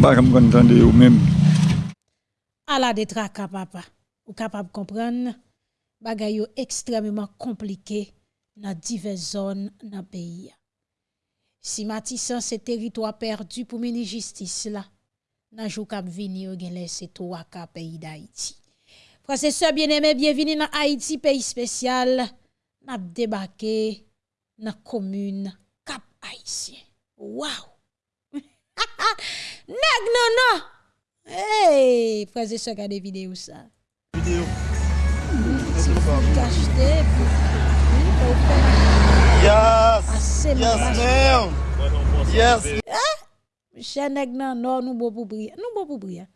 Bak am kon tande yo men. A la detra kapapa. Ou kapap kompran, bagay yo ekstremement komplike nan diverse zon nan peyi ya. Si Matisan se teritwa perdu pou meni jistis la, nan jou kap vini yo gen lese to waka peyi da Haiti. Prase se bieneme, bienvini nan Haiti peyi spesyal, nap debake nan komune kap Haitien. Waw! <laughs> Neg nan nan! Hey! Prase se gade videyo sa. Videyo. Kachte pou... Ya! Yes. Yes, ma'am. Yes. Nan bon pour prier. Nous bon pour prier.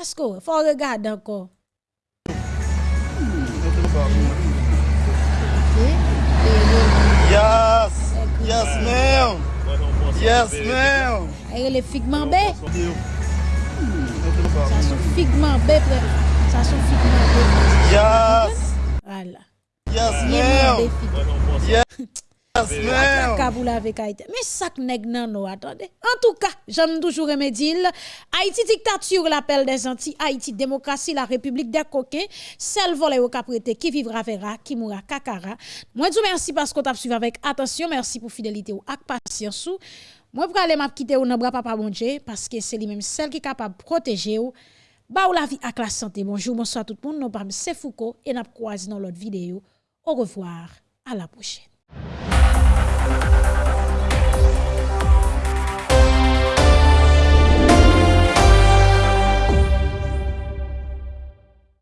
Est-ce que faut regarder encore? Yes. Yes, ma'am. Yes, ma'am. Aye le figment B. Ça sont figment B, frère. Ça sont figment B. Yes. Voilà. Yes, figment. Yes. Mais nèg nan nou, attendez. En tout cas, j'aime toujours remédier. Haïti dictature, l'appel des Antilles. Haïti démocratie, la république des coquins. Celle volée au caprété, qui vivra verra, qui mourra kakara. Moi, je vous remercie parce qu'on t'a suivi avec attention. Merci pour fidélité ou ak patience. Moi, pour aller quitter ou nan bras papa bon parce que c'est lui-même celle qui est capable de protéger ou. Ba ou la vie ak la santé. Bonjour, bonsoir tout le monde. Nous sommes Foucault et n'a croisé dans l'autre vidéo. Au revoir. À la prochaine.